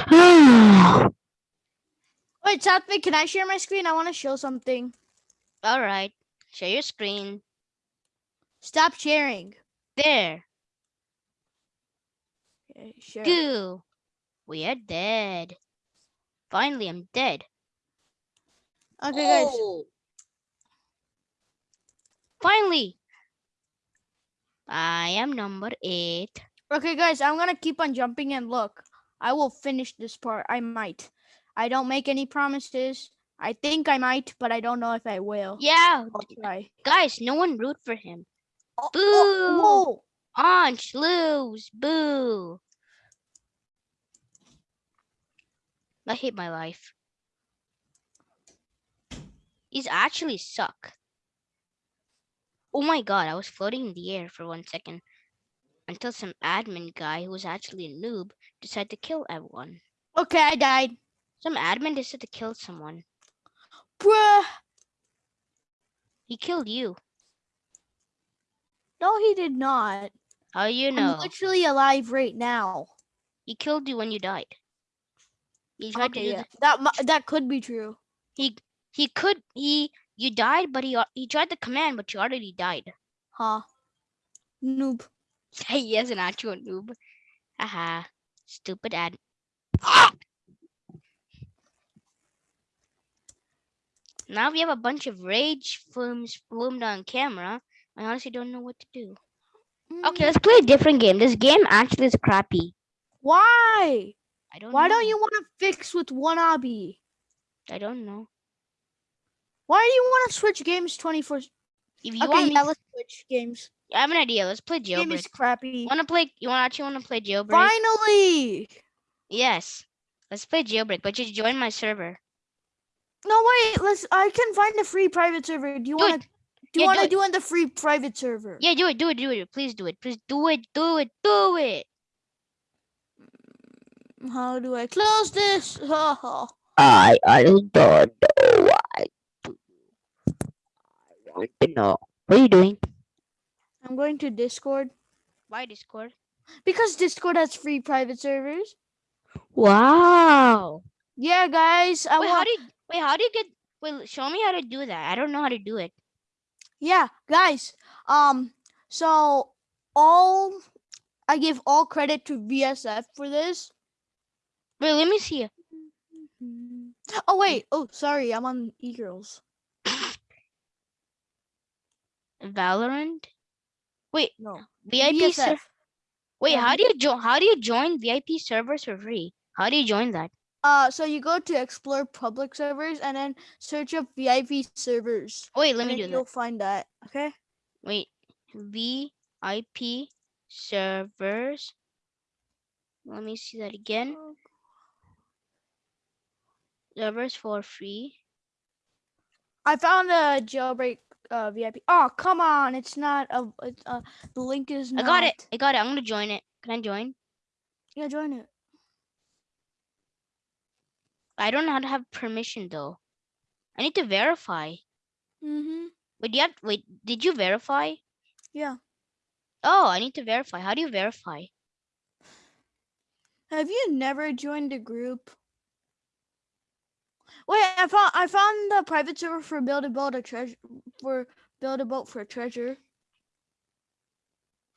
Wait, Satvik, can I share my screen? I want to show something. All right. Share your screen. Stop sharing. There. Okay, share. Goo. We are dead. Finally, I'm dead. Okay, guys. Oh. Finally. I am number eight. Okay, guys, I'm gonna keep on jumping and look. I will finish this part. I might. I don't make any promises. I think I might, but I don't know if I will. Yeah. Guys, no one root for him. Oh, oh Boo. oh, whoa. Lose. Boo. I hate my life. These actually suck. Oh my god, I was floating in the air for one second until some admin guy who was actually a noob decided to kill everyone. Okay, I died. Some admin decided to kill someone. Bruh. He killed you. No, he did not. How you know? I'm literally alive right now. He killed you when you died. He tried to Okay, do yeah. That that could be true. he he could he you died, but he he tried the command, but you already died. Huh. Noob. he is an actual noob. Haha. Stupid ad. Now we have a bunch of rage films filmed on camera. I honestly don't know what to do. Okay, let's play a different game. This game actually is crappy. Why? I don't Why know. don't you want to fix with one obby? I don't know. Why do you want to switch games 24? If you Okay, want me yeah, let's switch games. I have an idea. Let's play Game jailbreak. is crappy. Wanna play you wanna actually wanna play jailbreak? Finally! Yes. Let's play jailbreak, but just join my server. No, wait. Let's. I can find a free private server. Do you want to? Do you Yeah, want do to it. do in the free private server? Yeah, do it, do it, do it. Please do it. Please do it, do it, do it. Mm, how do I close this? Ha, ha. I I don't know what to do. I want to know. What are you doing? I'm going to Discord Why Discord? because Discord has free private servers. Wow. Yeah, guys. I Wait, how do you wait, how do you get wait, show me how to do that. I don't know how to do it. Yeah, guys. Um, so all I give all credit to VSF for this. Wait, let me see. Oh wait. Oh, sorry. I'm on e-girls. Valorant? Wait, No. VIP ser- VSF. Wait, Yeah, how do you join how do you join VIP servers for free? How do you join that? Uh, so you go to explore public servers and then search up VIP servers. Wait, let me do you'll that. find that. Okay. Wait, VIP servers. Let me see that again. Servers for free. I found a jailbreak uh VIP. Oh come on! It's not a. It's, uh, the link is not. I got it. I got it. I'm gonna join it. Can I join? Yeah, join it. I don't know how to have permission though. I need to verify. Mm-hmm. Wait, do you have wait, did you verify? Yeah. Oh, I need to verify. How do you verify? Have you never joined a group? Wait, I found I found the private server for build a boat a treasure for build a boat for treasure.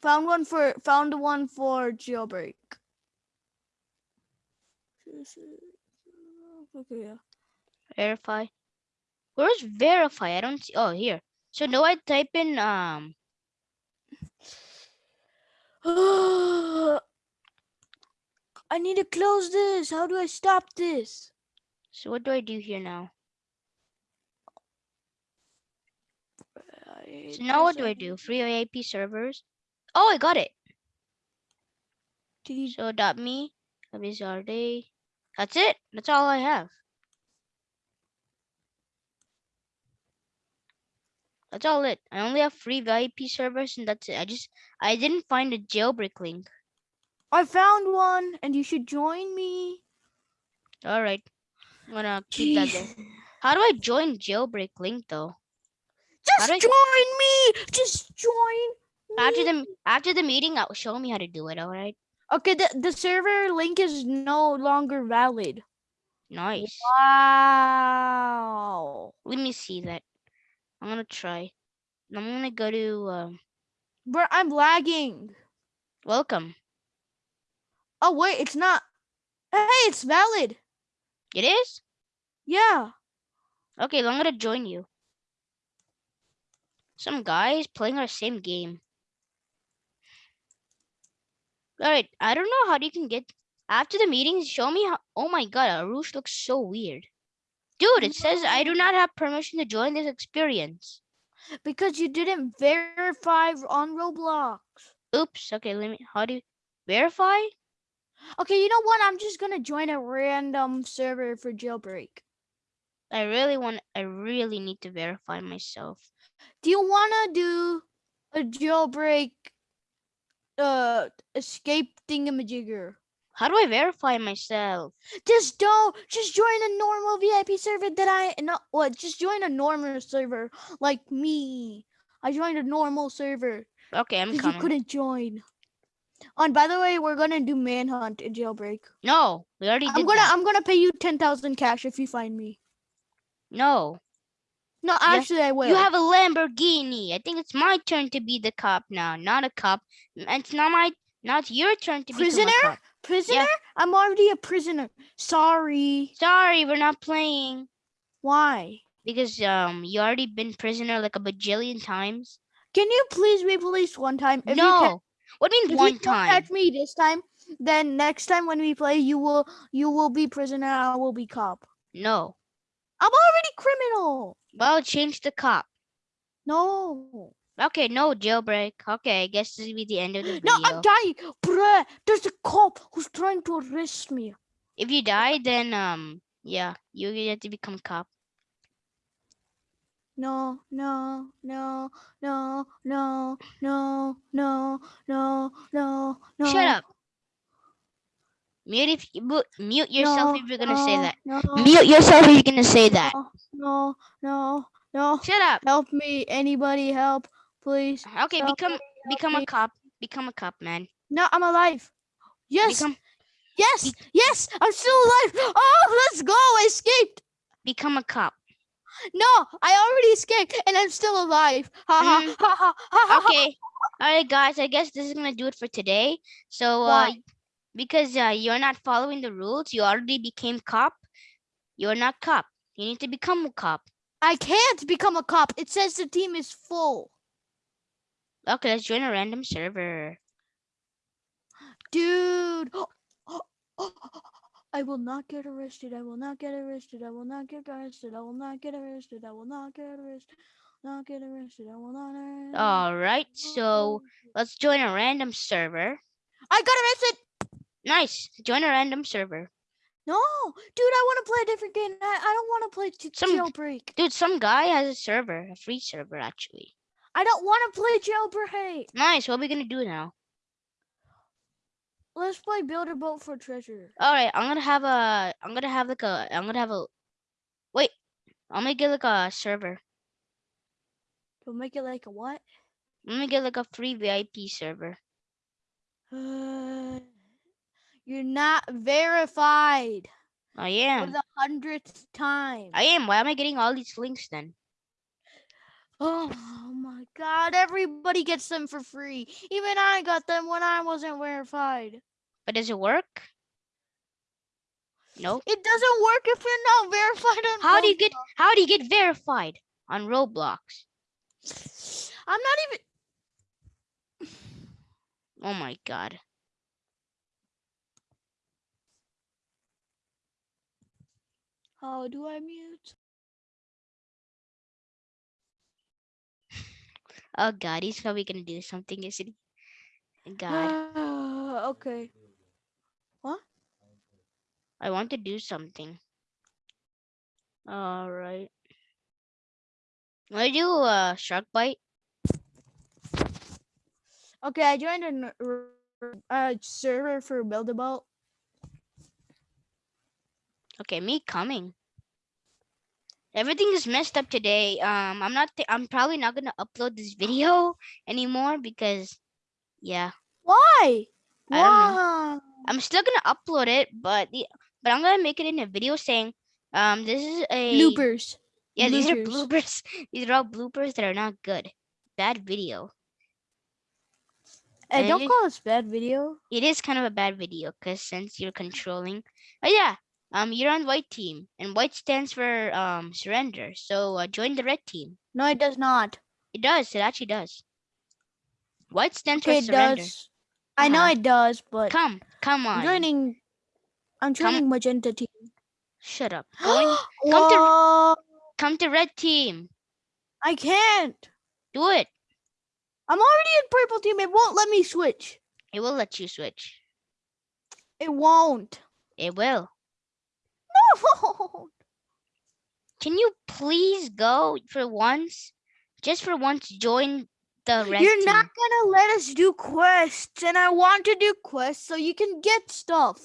Found one for found one for jailbreak. Okay, yeah. Verify. Where's verify? I don't see. Oh, here. So do I type in um? I need to close this. How do I stop this? So what do I do here now? So now what do I do? Free IP servers. Oh, I got it. So dot me. Abizarde. That's it. That's all I have. That's all it. I only have free VIP servers and that's it. I just I didn't find a jailbreak link. I found one and you should join me. All right. I'm gonna keep that there. How do I join jailbreak link though? Just I- join me. Just join. After the after the meeting, I'll show me how to do it. All right. Okay, the, the server link is no longer valid. Nice. Wow. Let me see that. I'm gonna try. I'm gonna go to um, Bro, I'm lagging. welcome. Oh wait, it's not. Hey, it's valid. It is Yeah. okay. I'm gonna join you. Some guys playing our same game. All right. I don't know how you can get after the meeting. Show me how. Oh my god, Arush looks so weird. Dude, it says I do not have permission to join this experience. Because you didn't verify on Roblox. Oops. Okay, let me. How do you verify? Okay, you know what? I'm just gonna join a random server for jailbreak. I really want. I really need to verify myself. Do you wanna do a jailbreak uh escape thingamajigger? How do I verify myself? Just don't just join a normal VIP server that I no what just join a normal server like me. I joined a normal server Okay, I'm because you couldn't join. Oh, and by the way, we're gonna do manhunt in jailbreak. No, we already I'm gonna that. I'm gonna pay you ten thousand cash if you find me. No, No, actually I will. you have a Lamborghini. I think it's my turn to be the cop now, not a cop. And It's not my, not your turn to be Prisoner? cop. prisoner? Prisoner? I'm already a prisoner. Sorry. Sorry, we're not playing Why? because um you already been prisoner like a bajillion times. Can you please be police one time? If you no, can, what do you if mean one you time? catch me this time, then next time when we play, you will you will be prisoner. I will be cop. No, I'm already criminal. well change the cop. No. Okay, no jailbreak. Okay, I guess this will be the end of the video. No, I'm dying, bruh. There's a cop who's trying to arrest me. if you die, then um yeah, you get to become cop. No, no, no, no, no, no, no, no, no, no. Shut up. Mute if you mute yourself no, if you're gonna say that. No, Mute yourself if you're gonna say that. no, no, no. Shut up. Help me. Anybody help, please. Okay, Help become me, become a cop. Become a cop, man. No, I'm alive. Yes, Become yes, yes, I'm still alive. Oh, let's go. I escaped. become a cop. No, I already escaped and I'm still alive. Ha ha Mm. ha ha ha ha. Okay. Alright guys, I guess this is gonna do it for today. So uh because uh, you're not following the rules, you already became cop. You're not cop. You need to become a cop. I can't become a cop. It says the team is full. Okay, let's join a random server. Dude. I will not get arrested. I will not get arrested. I will not get arrested. I will not get arrested. I will not get arrested. Not get arrested. I will not. arre- Alright, so let's join a random server. I got arrested. Nice. Join a random server. No, dude, I want to play a different game. I, I don't want to play Some- jailbreak. Dude, some guy has a server, a free server actually. I don't want to play jailbreak. Nice. What are we gonna do now? Let's play build a boat for treasure. All right, I'm gonna have a. I'm gonna have like a. I'm gonna have a. Wait, I'm gonna get like a server. We'll make it like a what? I'm gonna get like a free VIP server. Uh, you're not verified I am. for the hundredth time. I am. Why am I getting all these links then? Oh my god, everybody gets them for free. Even I got them when I wasn't verified. But does it work? Nope. It doesn't work if you're not verified on How do you get how do you get verified on Roblox? I'm not even Oh my god. How do I mute? Oh god, he's probably gonna do something, isn't he? God, okay. What? I want to do something. Alright. Wanna do a shark bite? Okay, I joined a uh, server for Build a Boat. Okay, me coming. Everything is messed up today. Um, I'm not. I'm probably not gonna upload this video anymore because, yeah, Why? I. Why? I'm still gonna upload it, but the but I'm gonna make it in a video saying, um, this is a Bloopers. Yeah, these are bloopers. bloopers. These are all bloopers that are not good. Bad video. Hey, And don't you- call this bad video. It is kind of a bad video because since you're controlling. Oh yeah, um, you're on white team, and white stands for um surrender. So uh, join the red team. No, it does not. It does. It actually does. White stands Okay, for it surrender. does. I know Uh-huh. it does, but Come, come on. I'm joining. I'm Come- joining magenta team. Shut up. Going, come to- come to red team. I can't. Do it. I'm already in purple team. It won't let me switch. It will let you switch. It won't. It will. No. Can you please go for once? Just for once, join the red You're team. not gonna let us do quests, and I want to do quests so you can get stuff.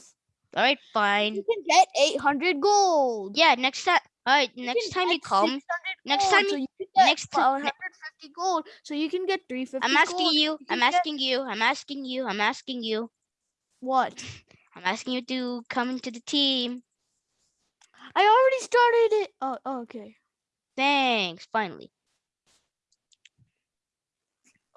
All right, fine. You can get 800 gold. Yeah, next time. All right, You next time you come, next time so you- you can get next ti- ne- 150 gold, so you can get 350. I'm asking. You I'm asking you. I'm asking you. I'm asking you. What? I'm asking you to come into the team. I already started it. Oh, oh, okay. Thanks. Finally.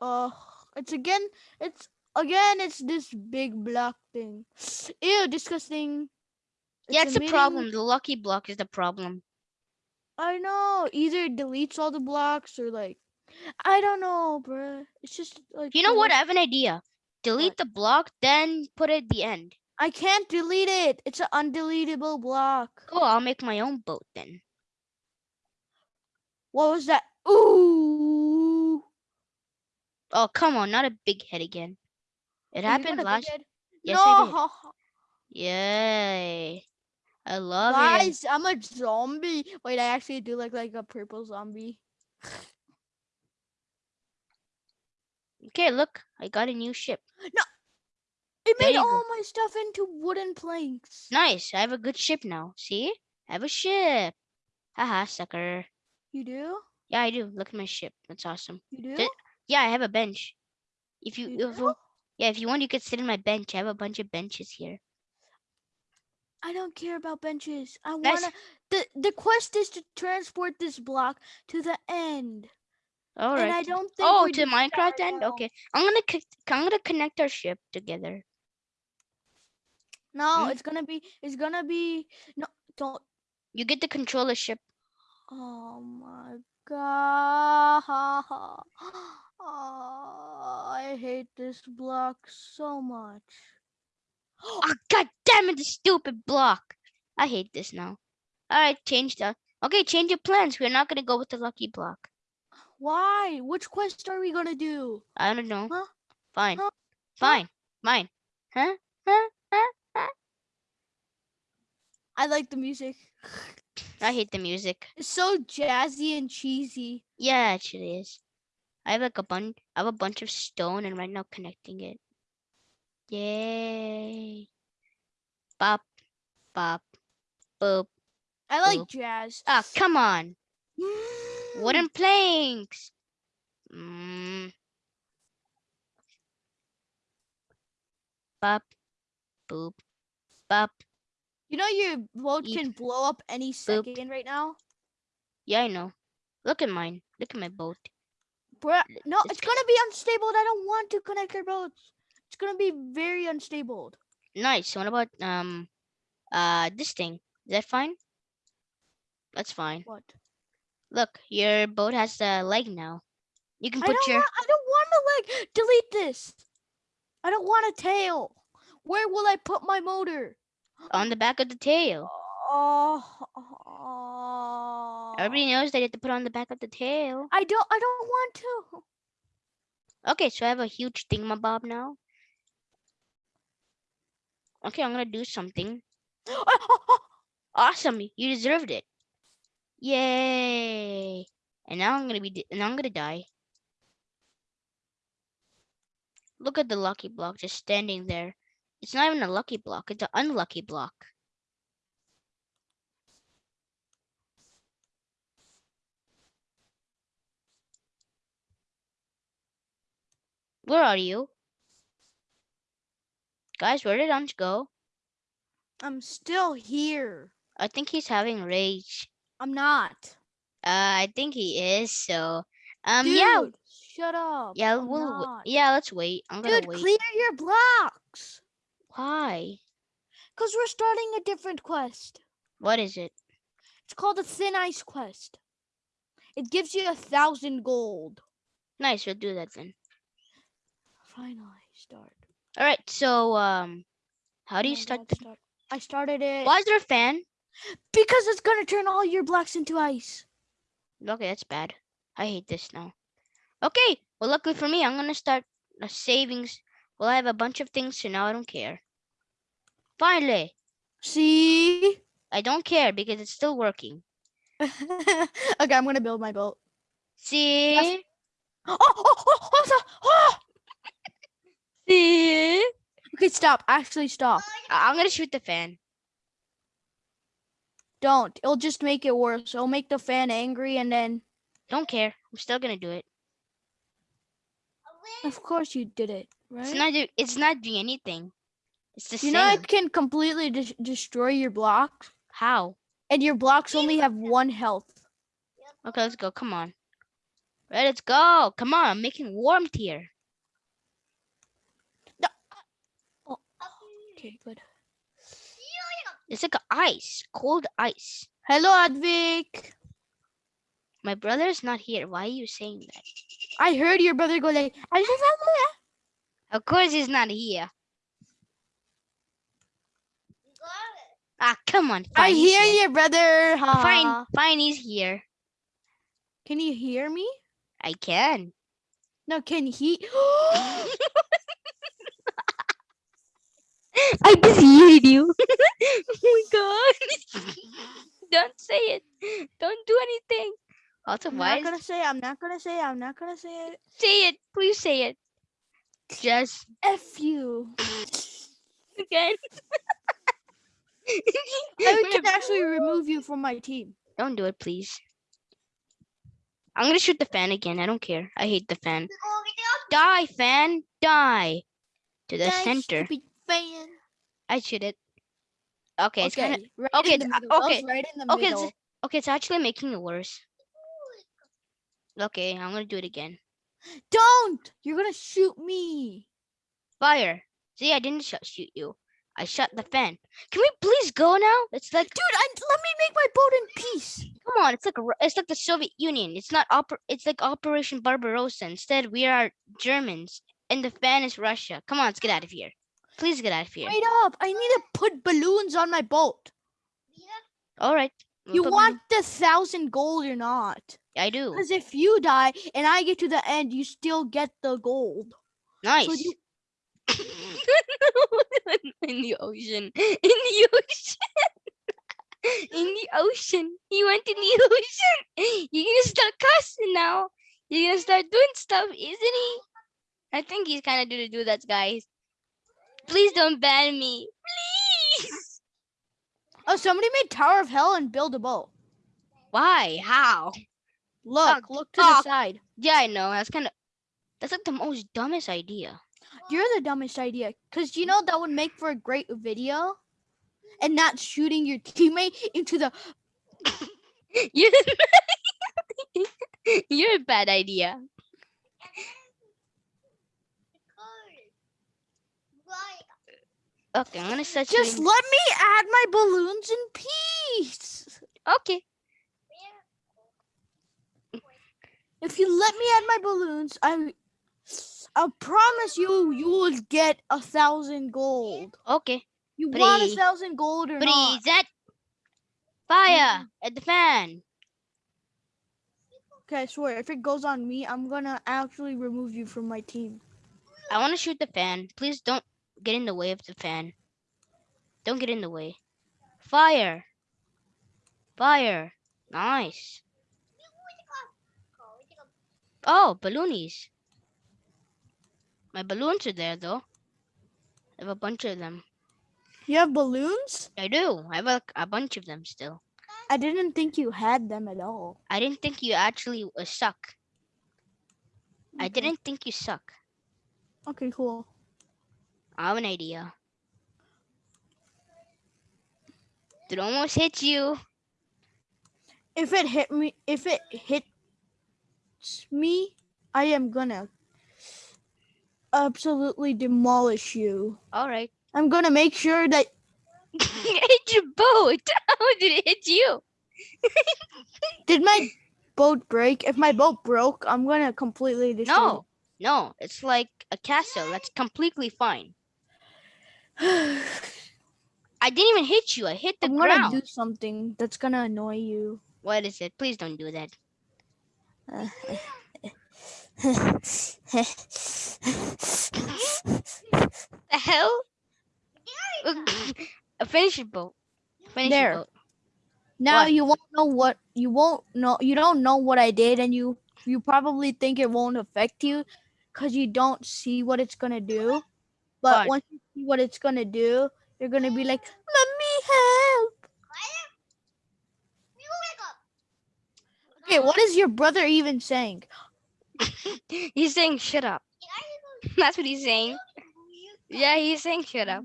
Uh, it's again. It's again. It's this big block thing. Ew, disgusting. yeah, it's a, emitting- problem. The lucky block is the problem. I know. Either it deletes all the blocks or like, I don't know, bruh. It's just like. You know what? I have an idea. Delete What? the block, then put it at the end. I can't delete it. It's an undeletable block. Cool. I'll make my own boat then. What was that? Ooh. Oh, come on. Not a big head again. It Oh, happened last. Yes, no, Yay. I love it. guys, I'm a zombie. Wait, I actually do look like a purple zombie. Okay, look. I got a new ship. It made you go. all my stuff into wooden planks. Nice. I have a good ship now. See? I have a ship. Haha, sucker. You do? Yeah, I do. Look at my ship. That's awesome. You do? Yeah, I have a bench. If you, You if you- yeah, if you want, you could sit on my bench. I have a bunch of benches here. I don't care about benches. I Nice. wanna. The the quest is to transport this block to the end, All and I don't think. Oh, to Minecraft end. Okay, I'm gonna I'm gonna connect our ship together. No, Hmm? it's gonna be. It's gonna be. No, don't. You get the ship. Oh my god. Oh, I hate this block so much. Oh, god damn it, the stupid block. I hate this now. All right, change the. Okay, change your plans. We're not gonna go with the lucky block. Why? Which quest are we gonna do? I don't know. Huh? Fine. Huh? Fine. Fine. Huh? Huh? Huh? I like the music. I hate the music. It's so jazzy and cheesy. Yeah, it actually is. I have like a bunch. I have a bunch of stone, and right now connecting it. Yay! Bop, bop, boop. I like Cool. jazz. Ah, come on! Mm. Wooden planks. Mm. Bop, boop, bop. You know your boat Eep. can blow up any second right now. Yeah, I know. Look at mine. Look at my boat. Bruh, no, It's it's gonna be unstable. I don't want to connect our boats. It's gonna be very unstable. Nice. What about um uh this thing? Is that fine? That's fine. What? Look, your boat has a leg now. You can I put don't your want. I don't want a leg. delete this. I don't want a tail. Where will I put my motor? On the back of the tail. Oh, oh. Everybody knows they have to put on the back of the tail. I don't. I don't want to. Okay, so I have a huge thingamabob now. Okay, I'm gonna do something. Awesome, you deserved it. Yay! And now I'm gonna be, and I'm gonna die. Look at the lucky block just standing there. It's not even a lucky block, it's an unlucky block. Where are you? Guys, where did Anj go? I'm still here. I think he's having rage. I'm not. Uh, I think he is. So, um, Dude, yeah, Shut up. yeah, I'm we'll, not. yeah, let's wait. I'm gonna Dude, wait. clear your blocks. Why? Cause we're starting a different quest. What is it? It's called the Thin Ice Quest. It gives you a thousand gold. Nice, we'll do that then. Finally, start. All right. So, um, how do you start? The, start. I started it why is there a fan? because it's gonna turn all your blocks into ice. Okay, that's bad. I hate this now. Okay. Well, luckily for me, I'm gonna start a savings. Well, I have a bunch of things, so now I don't care. Finally, See? I don't care because it's still working. okay, I'm gonna build my boat. See? Oh, oh, oh, oh, oh! See? Okay, stop. Actually, stop. I- I'm gonna shoot the fan. Don't. It'll just make it worse. It'll make the fan angry, and then, Don't care. I'm still gonna do it. of course, you did it, right? It's not. It's not doing anything. It's the you same. know, it can completely des- destroy your blocks, How? and your blocks only have one health. Okay, let's go. Come on. Right, let's go. Come on. I'm making warmth here. Uh, oh, okay, good. It's like ice, cold ice. Hello, Advik. My brother is not here. Why are you saying that? I heard your brother go like, Of course he's not here. Ah, come on. I fine, he's hear you, brother. Fine, fine, he's here. Can you hear me? I can. No, can he? I just heard you. oh my god. Don't say it. Don't do anything. Also, I'm why not is gonna say. it, I'm not gonna say. it, I'm not gonna say it. say it? Please say it. Just F you. again. I can actually remove you from my team. Don't do it, please. I'm gonna shoot the fan again. I don't care. I hate the fan. Die, fan. Die. To the Die, center. fan. I shoot it. Okay, it's kind of Okay, right okay, in the it's- middle. Okay, right in the okay, it's- okay. It's actually making it worse. Okay, I'm gonna do it again. Don't! You're gonna shoot me. Fire. See, I didn't shoot you. I shut the fan. Can we please go now? It's like, Dude, I, let me make my boat in peace. come on. It's like a it's like the Soviet Union. It's not oper- It's like Operation Barbarossa. Instead, we are Germans, and the fan is Russia. Come on, let's get out of here. Please get out of here. Wait up. I need to put balloons on my boat. Yeah. All right. You want the thousand gold or not? I do. Because if you die and I get to the end, you still get the gold. Nice. you- in the ocean. In the ocean. in the ocean. He went in the ocean. You're gonna start cussing now. You're gonna start doing stuff, isn't he? I think he's kind of due to do that, guys. Please don't ban me. Please. Oh, somebody made Tower of Hell and build a boat. Why? How? Look, look to oh. the side. Yeah, I know. That's kind of. That's like the most dumbest idea. You're the dumbest idea. Because you know that would make for a great video. And not shooting your teammate into the. You You're a bad idea. Okay, I'm gonna start Just shooting- let me add my balloons in peace. Okay. If you let me add my balloons, I I promise you you will get a thousand gold. Okay. You want a Please. thousand gold or not? Please, that fire mm-hmm. at the fan. Okay, I swear, if it goes on me, I'm gonna actually remove you from my team. I want to shoot the fan. Please don't get in the way of the fan. Don't get in the way. Fire. Fire. Nice. Oh, balloonies. My balloons are there though. I have a bunch of them. You have balloons? I do. I have a, a bunch of them still. I didn't think you had them at all. I didn't think you actually uh, suck. I didn't think you suck. Okay, cool. I have an idea. It almost hit you. If it hit me, if it hits me, I am gonna absolutely demolish you. All right. I'm gonna make sure that hit your boat. How did it hit you? did my boat break? If my boat broke, I'm gonna completely destroy. No, no. It's like a castle. That's completely fine. I didn't even hit you. I hit the I'm gonna do something that's gonna annoy you. What is it? Please don't do that. Uh, The hell? Finish your boat. Finish There. your boat. now What? you won't know what you won't know. You don't know what I did, and you you probably think it won't affect you because you don't see what it's gonna do. But What? once you see what it's gonna do, you're gonna be like, "Let me help." Okay, what is your brother even saying? He's saying shut up. That's what he's saying. Yeah, he's saying shut up.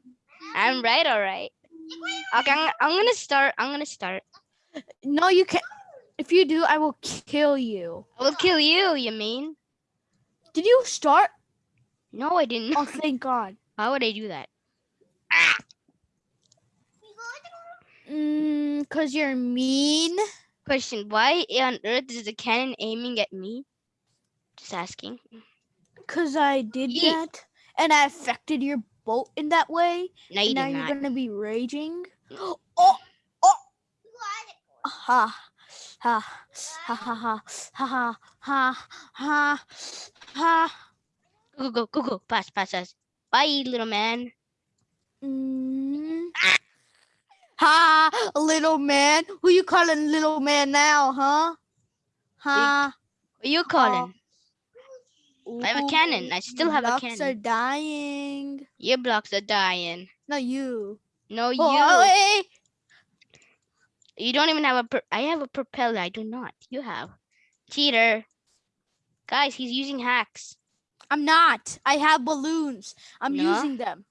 I'm right, all right. Okay, I'm, I'm gonna start. I'm gonna start. No, you can't. If you do, I will kill you. I will kill you. You mean? Did you start? No, I didn't. Oh, thank God. How would I do that? Mm, cause you're mean. Question: Why on earth is the cannon aiming at me? just asking. Because I did Yeet. that, and I affected your boat in that way. No, you now you're going to be raging. Oh, oh. Ha. Ha. Ha ha ha ha ha ha ha. Go go go go. Pass pass pass. Bye, little man. Mm. Ha, little man. Who you calling little man now, huh? Ha. Who you calling? I have a cannon. I still have a cannon. blocks are dying. Your blocks are dying. No, you. No, oh, you. Oh. You don't even have a. I have a propeller. I do not. You have. Cheater. Guys, he's using hacks. I'm not. I have balloons. I'm No? using them.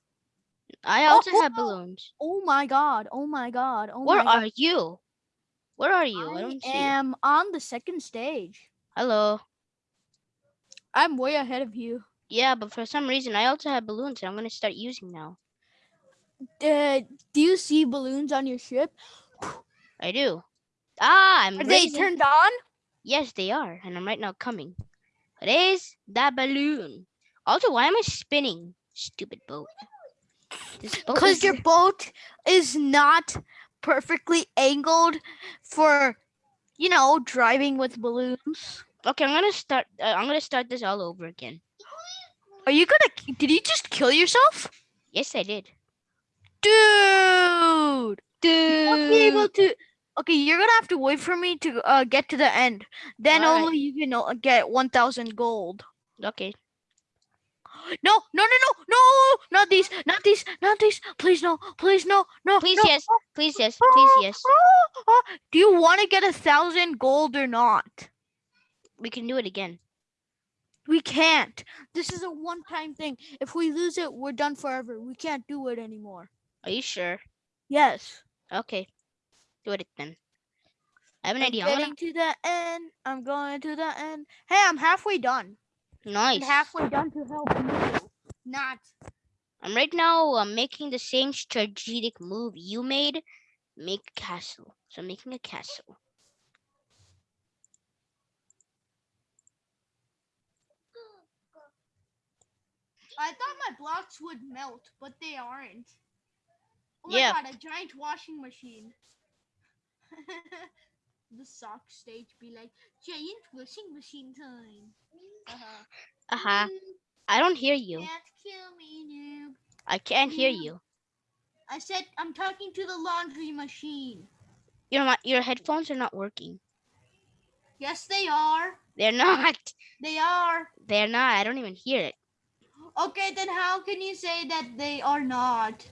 I Oh, also oh, have oh. balloons. Oh my god. Oh my god. Oh Where my god. are you? Where are you? I, I don't see. you. am on the second stage. Hello. I'm way ahead of you. Yeah, but for some reason I also have balloons and I'm gonna start using now. Uh, do you see balloons on your ship? I do. Ah, I'm Are they turned on? Yes, they are, and I'm right now coming. Raise that balloon. Also, why am I spinning? Stupid boat. Because your boat is not perfectly angled for, you know, driving with balloons. Okay, I'm gonna start. Uh, I'm gonna start this all over again. Are you gonna? Did you just kill yourself, Yes, I did. dude? Dude. won't be able to. Okay, you're gonna have to wait for me to uh, get to the end. Then Alright. only you can uh, get one thousand gold. Okay. No, no, no, no, no, not these, not these, not these. Please no, please no, no. Please no. yes. Please yes. Please yes. Ah, ah. Do you want to get a thousand gold or not? We can do it again. We can't. This is a one-time thing. If we lose it, we're done forever. We can't do it anymore. Are you sure? Yes. Okay. Do it then. I have an I'm idea. I'm getting to the end. I'm going to the end. Hey, I'm halfway done. nice. And halfway done to help you. Not. I'm right now I'm making the same strategic move you made. Make castle. So I'm making a castle. I thought my blocks would melt, but they aren't. Oh Yeah. my god, a giant washing machine. the sock stage be like giant washing machine time. Uh-huh. Uh huh. I don't hear you. Can't kill me, noob. I can't hear you. I said I'm talking to the laundry machine. Your your headphones are not working. Yes, they are. They're not. They are. They're not. I don't even hear it. Okay, then how can you say that they are not?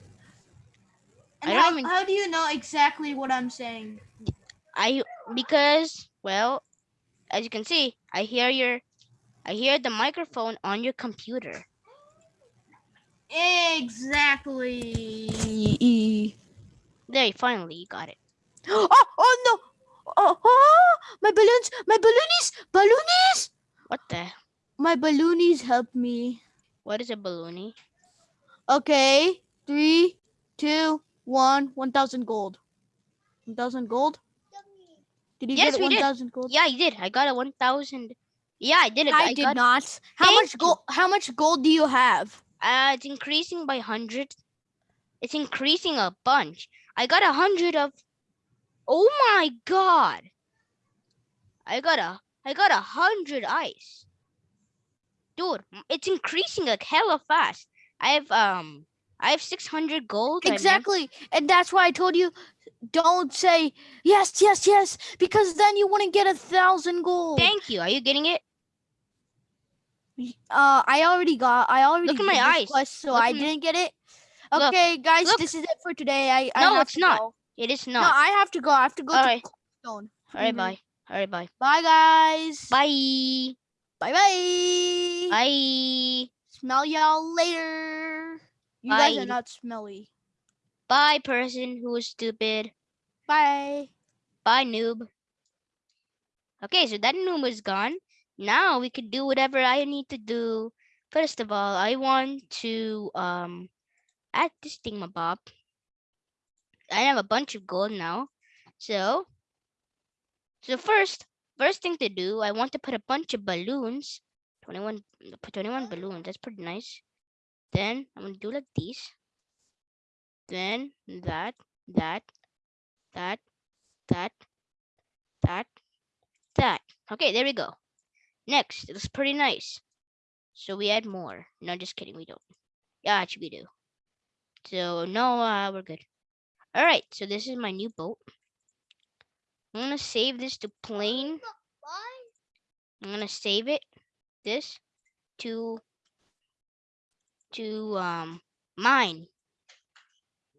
And I don't how, even- how do you know exactly what I'm saying? I because well, as you can see, I hear your I hear the microphone on your computer. Exactly. There, finally you got it. oh, oh no. Oh, oh, my balloons, my balloonies, balloonies. What the? My balloonies help me. What is a balloony? Okay, three, two, one, one thousand gold. One thousand gold. Did you Yes, get we one did. thousand gold? Yeah, I did. I got a one thousand. Yeah, I did it. I, I did not. How Thank much gold? How much gold do you have? Uh, it's increasing by hundred. It's increasing a bunch. I got a hundred of. Oh my god! I got a. I got a hundred ice. Dude, it's increasing like hella fast. I have um. I have six hundred gold. and then- Exactly, and that's why I told you, don't say yes, yes, yes, because then you wouldn't get a thousand gold. Thank you. Are you getting it? Uh, I already got. I already Look at my eyes. quest, so Look I didn't get it. Look, Okay, guys, look. this is it for today. I, I No, it's not. go. It is No, not. I have to go. I have to go Alright. to Stone. All right, Mhm. bye. All right, bye. Bye, guys. Bye. Bye, bye. Bye. Smell y'all later. You guys are not smelly. Bye, person who is stupid. Bye. Bye, noob. Okay, so that noob is gone. Now we can do whatever I need to do. First of all, I want to um add this thingamabob. I have a bunch of gold now. So so first first thing to do, I want to put a bunch of balloons. 21 put 21 balloons. That's pretty nice. Then I'm gonna do like these. Then that, that, that, that, that, that. Okay, there we go. Next, it looks pretty nice. So we add more. No, just kidding, we don't. Yeah, actually we do. So no, uh, we're good. All right, so this is my new boat. I'm gonna save this to plane. I'm gonna save it, this, to, to um mine.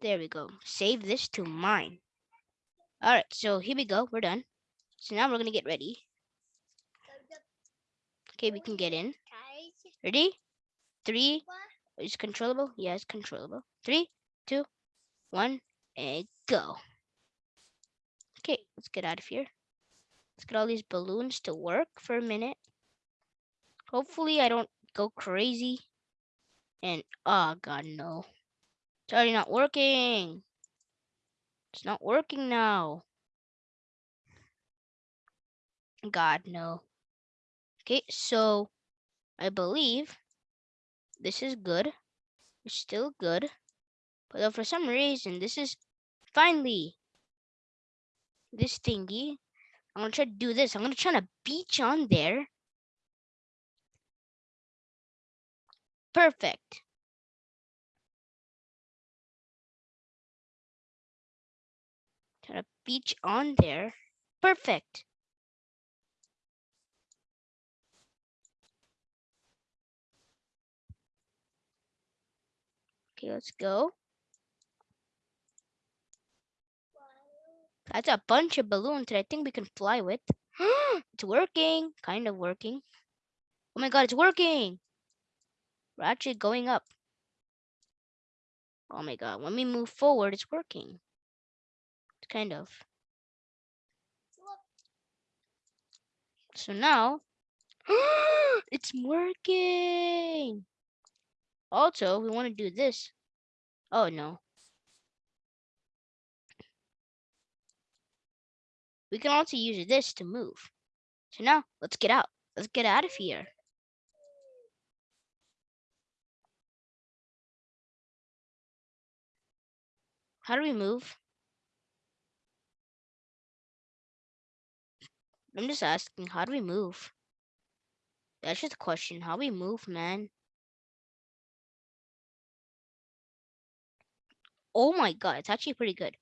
There we go. Save this to mine. All right, so here we go. We're done. So now we're gonna get ready. Okay, we can get in. Ready? Three. Is controllable? Yes, controllable. Three, two, one, and go. Okay, let's get out of here. Let's get all these balloons to work for a minute. Hopefully, I don't go crazy. And oh god, no. It's already not working. It's not working now. God, no. Okay, so I believe this is good. It's still good. But for some reason, this is finally this thingy. I'm gonna try to do this. I'm gonna try to beach on there. Perfect. Try to beach on there. Perfect. Okay, let's go. That's a bunch of balloons that I think we can fly with. it's working. Kind of working. Oh my god, it's working. We're actually going up. Oh my god, when we move forward, it's working. It's kind of. So now it's working. Also, we want to do this. Oh no. We can also use this to move. So now let's get out. Let's get out of here. How do we move? I'm just asking, how do we move? That's just a question. How we move, man? Oh my god, it's actually pretty good.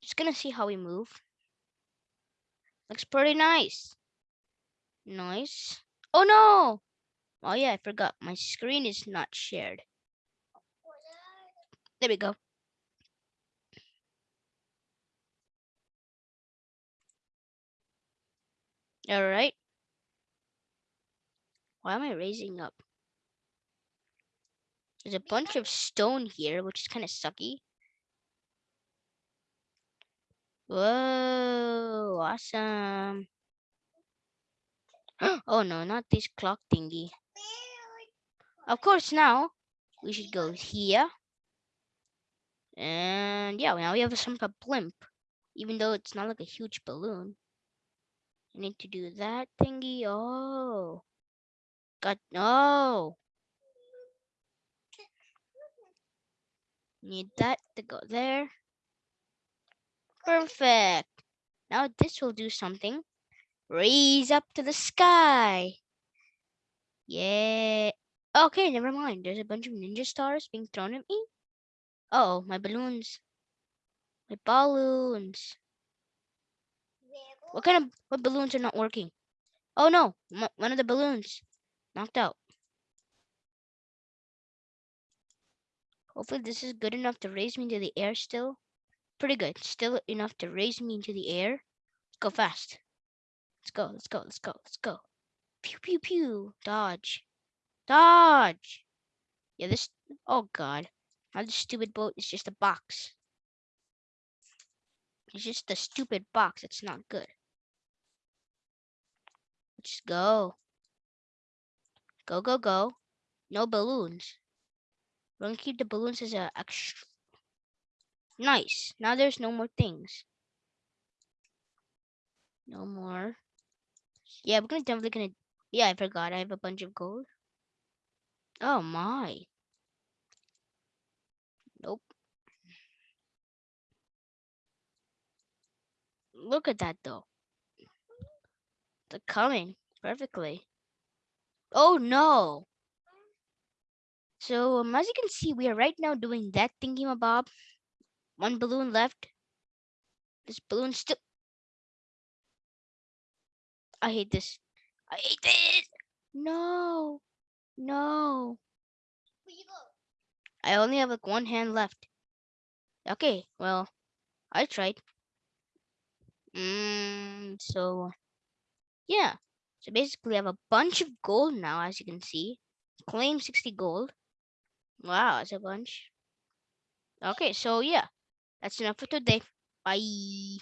Just gonna see how we move. Looks pretty nice. Nice. Oh no! Oh yeah, I forgot. My screen is not shared. There we go. All right. Why am I raising up? There's a bunch of stone here, which is kind of sucky. Whoa, awesome. oh no, not this clock thingy. Of course, now we should go here. And yeah, now we have some type of blimp, even though it's not like a huge balloon. I need to do that thingy. Oh, got no. Need that to go there. Perfect. Now this will do something. Raise up to the sky. Yeah. Okay, never mind. There's a bunch of ninja stars being thrown at me. Uh oh, my balloons. My balloons. What kind of what balloons are not working? Oh no, one of the balloons knocked out. Hopefully this is good enough to raise me to the air still. Pretty good. Still enough to raise me into the air. Let's go fast. Let's go, let's go, let's go, let's go. Pew pew pew. Dodge. Dodge. Yeah, this oh god. Now this stupid boat is just a box. It's just a stupid box. It's not good. Let's go. Go, go, go. No balloons. We're gonna keep the balloons as a extra. Nice. Now there's no more things. No more. Yeah, we're gonna definitely gonna. Yeah, I forgot. I have a bunch of gold. Oh my. Nope. Look at that though. They're coming perfectly. Oh no. So um, as you can see, we are right now doing that thingy bob. One balloon left. This balloon still. I hate this. I hate this. No. No. I only have like one hand left. Okay, well, I tried. Mm, so, yeah. So basically, I have a bunch of gold now, as you can see. Claim 60 gold. Wow, that's a bunch. Okay, so yeah. That's enough for today. Bye.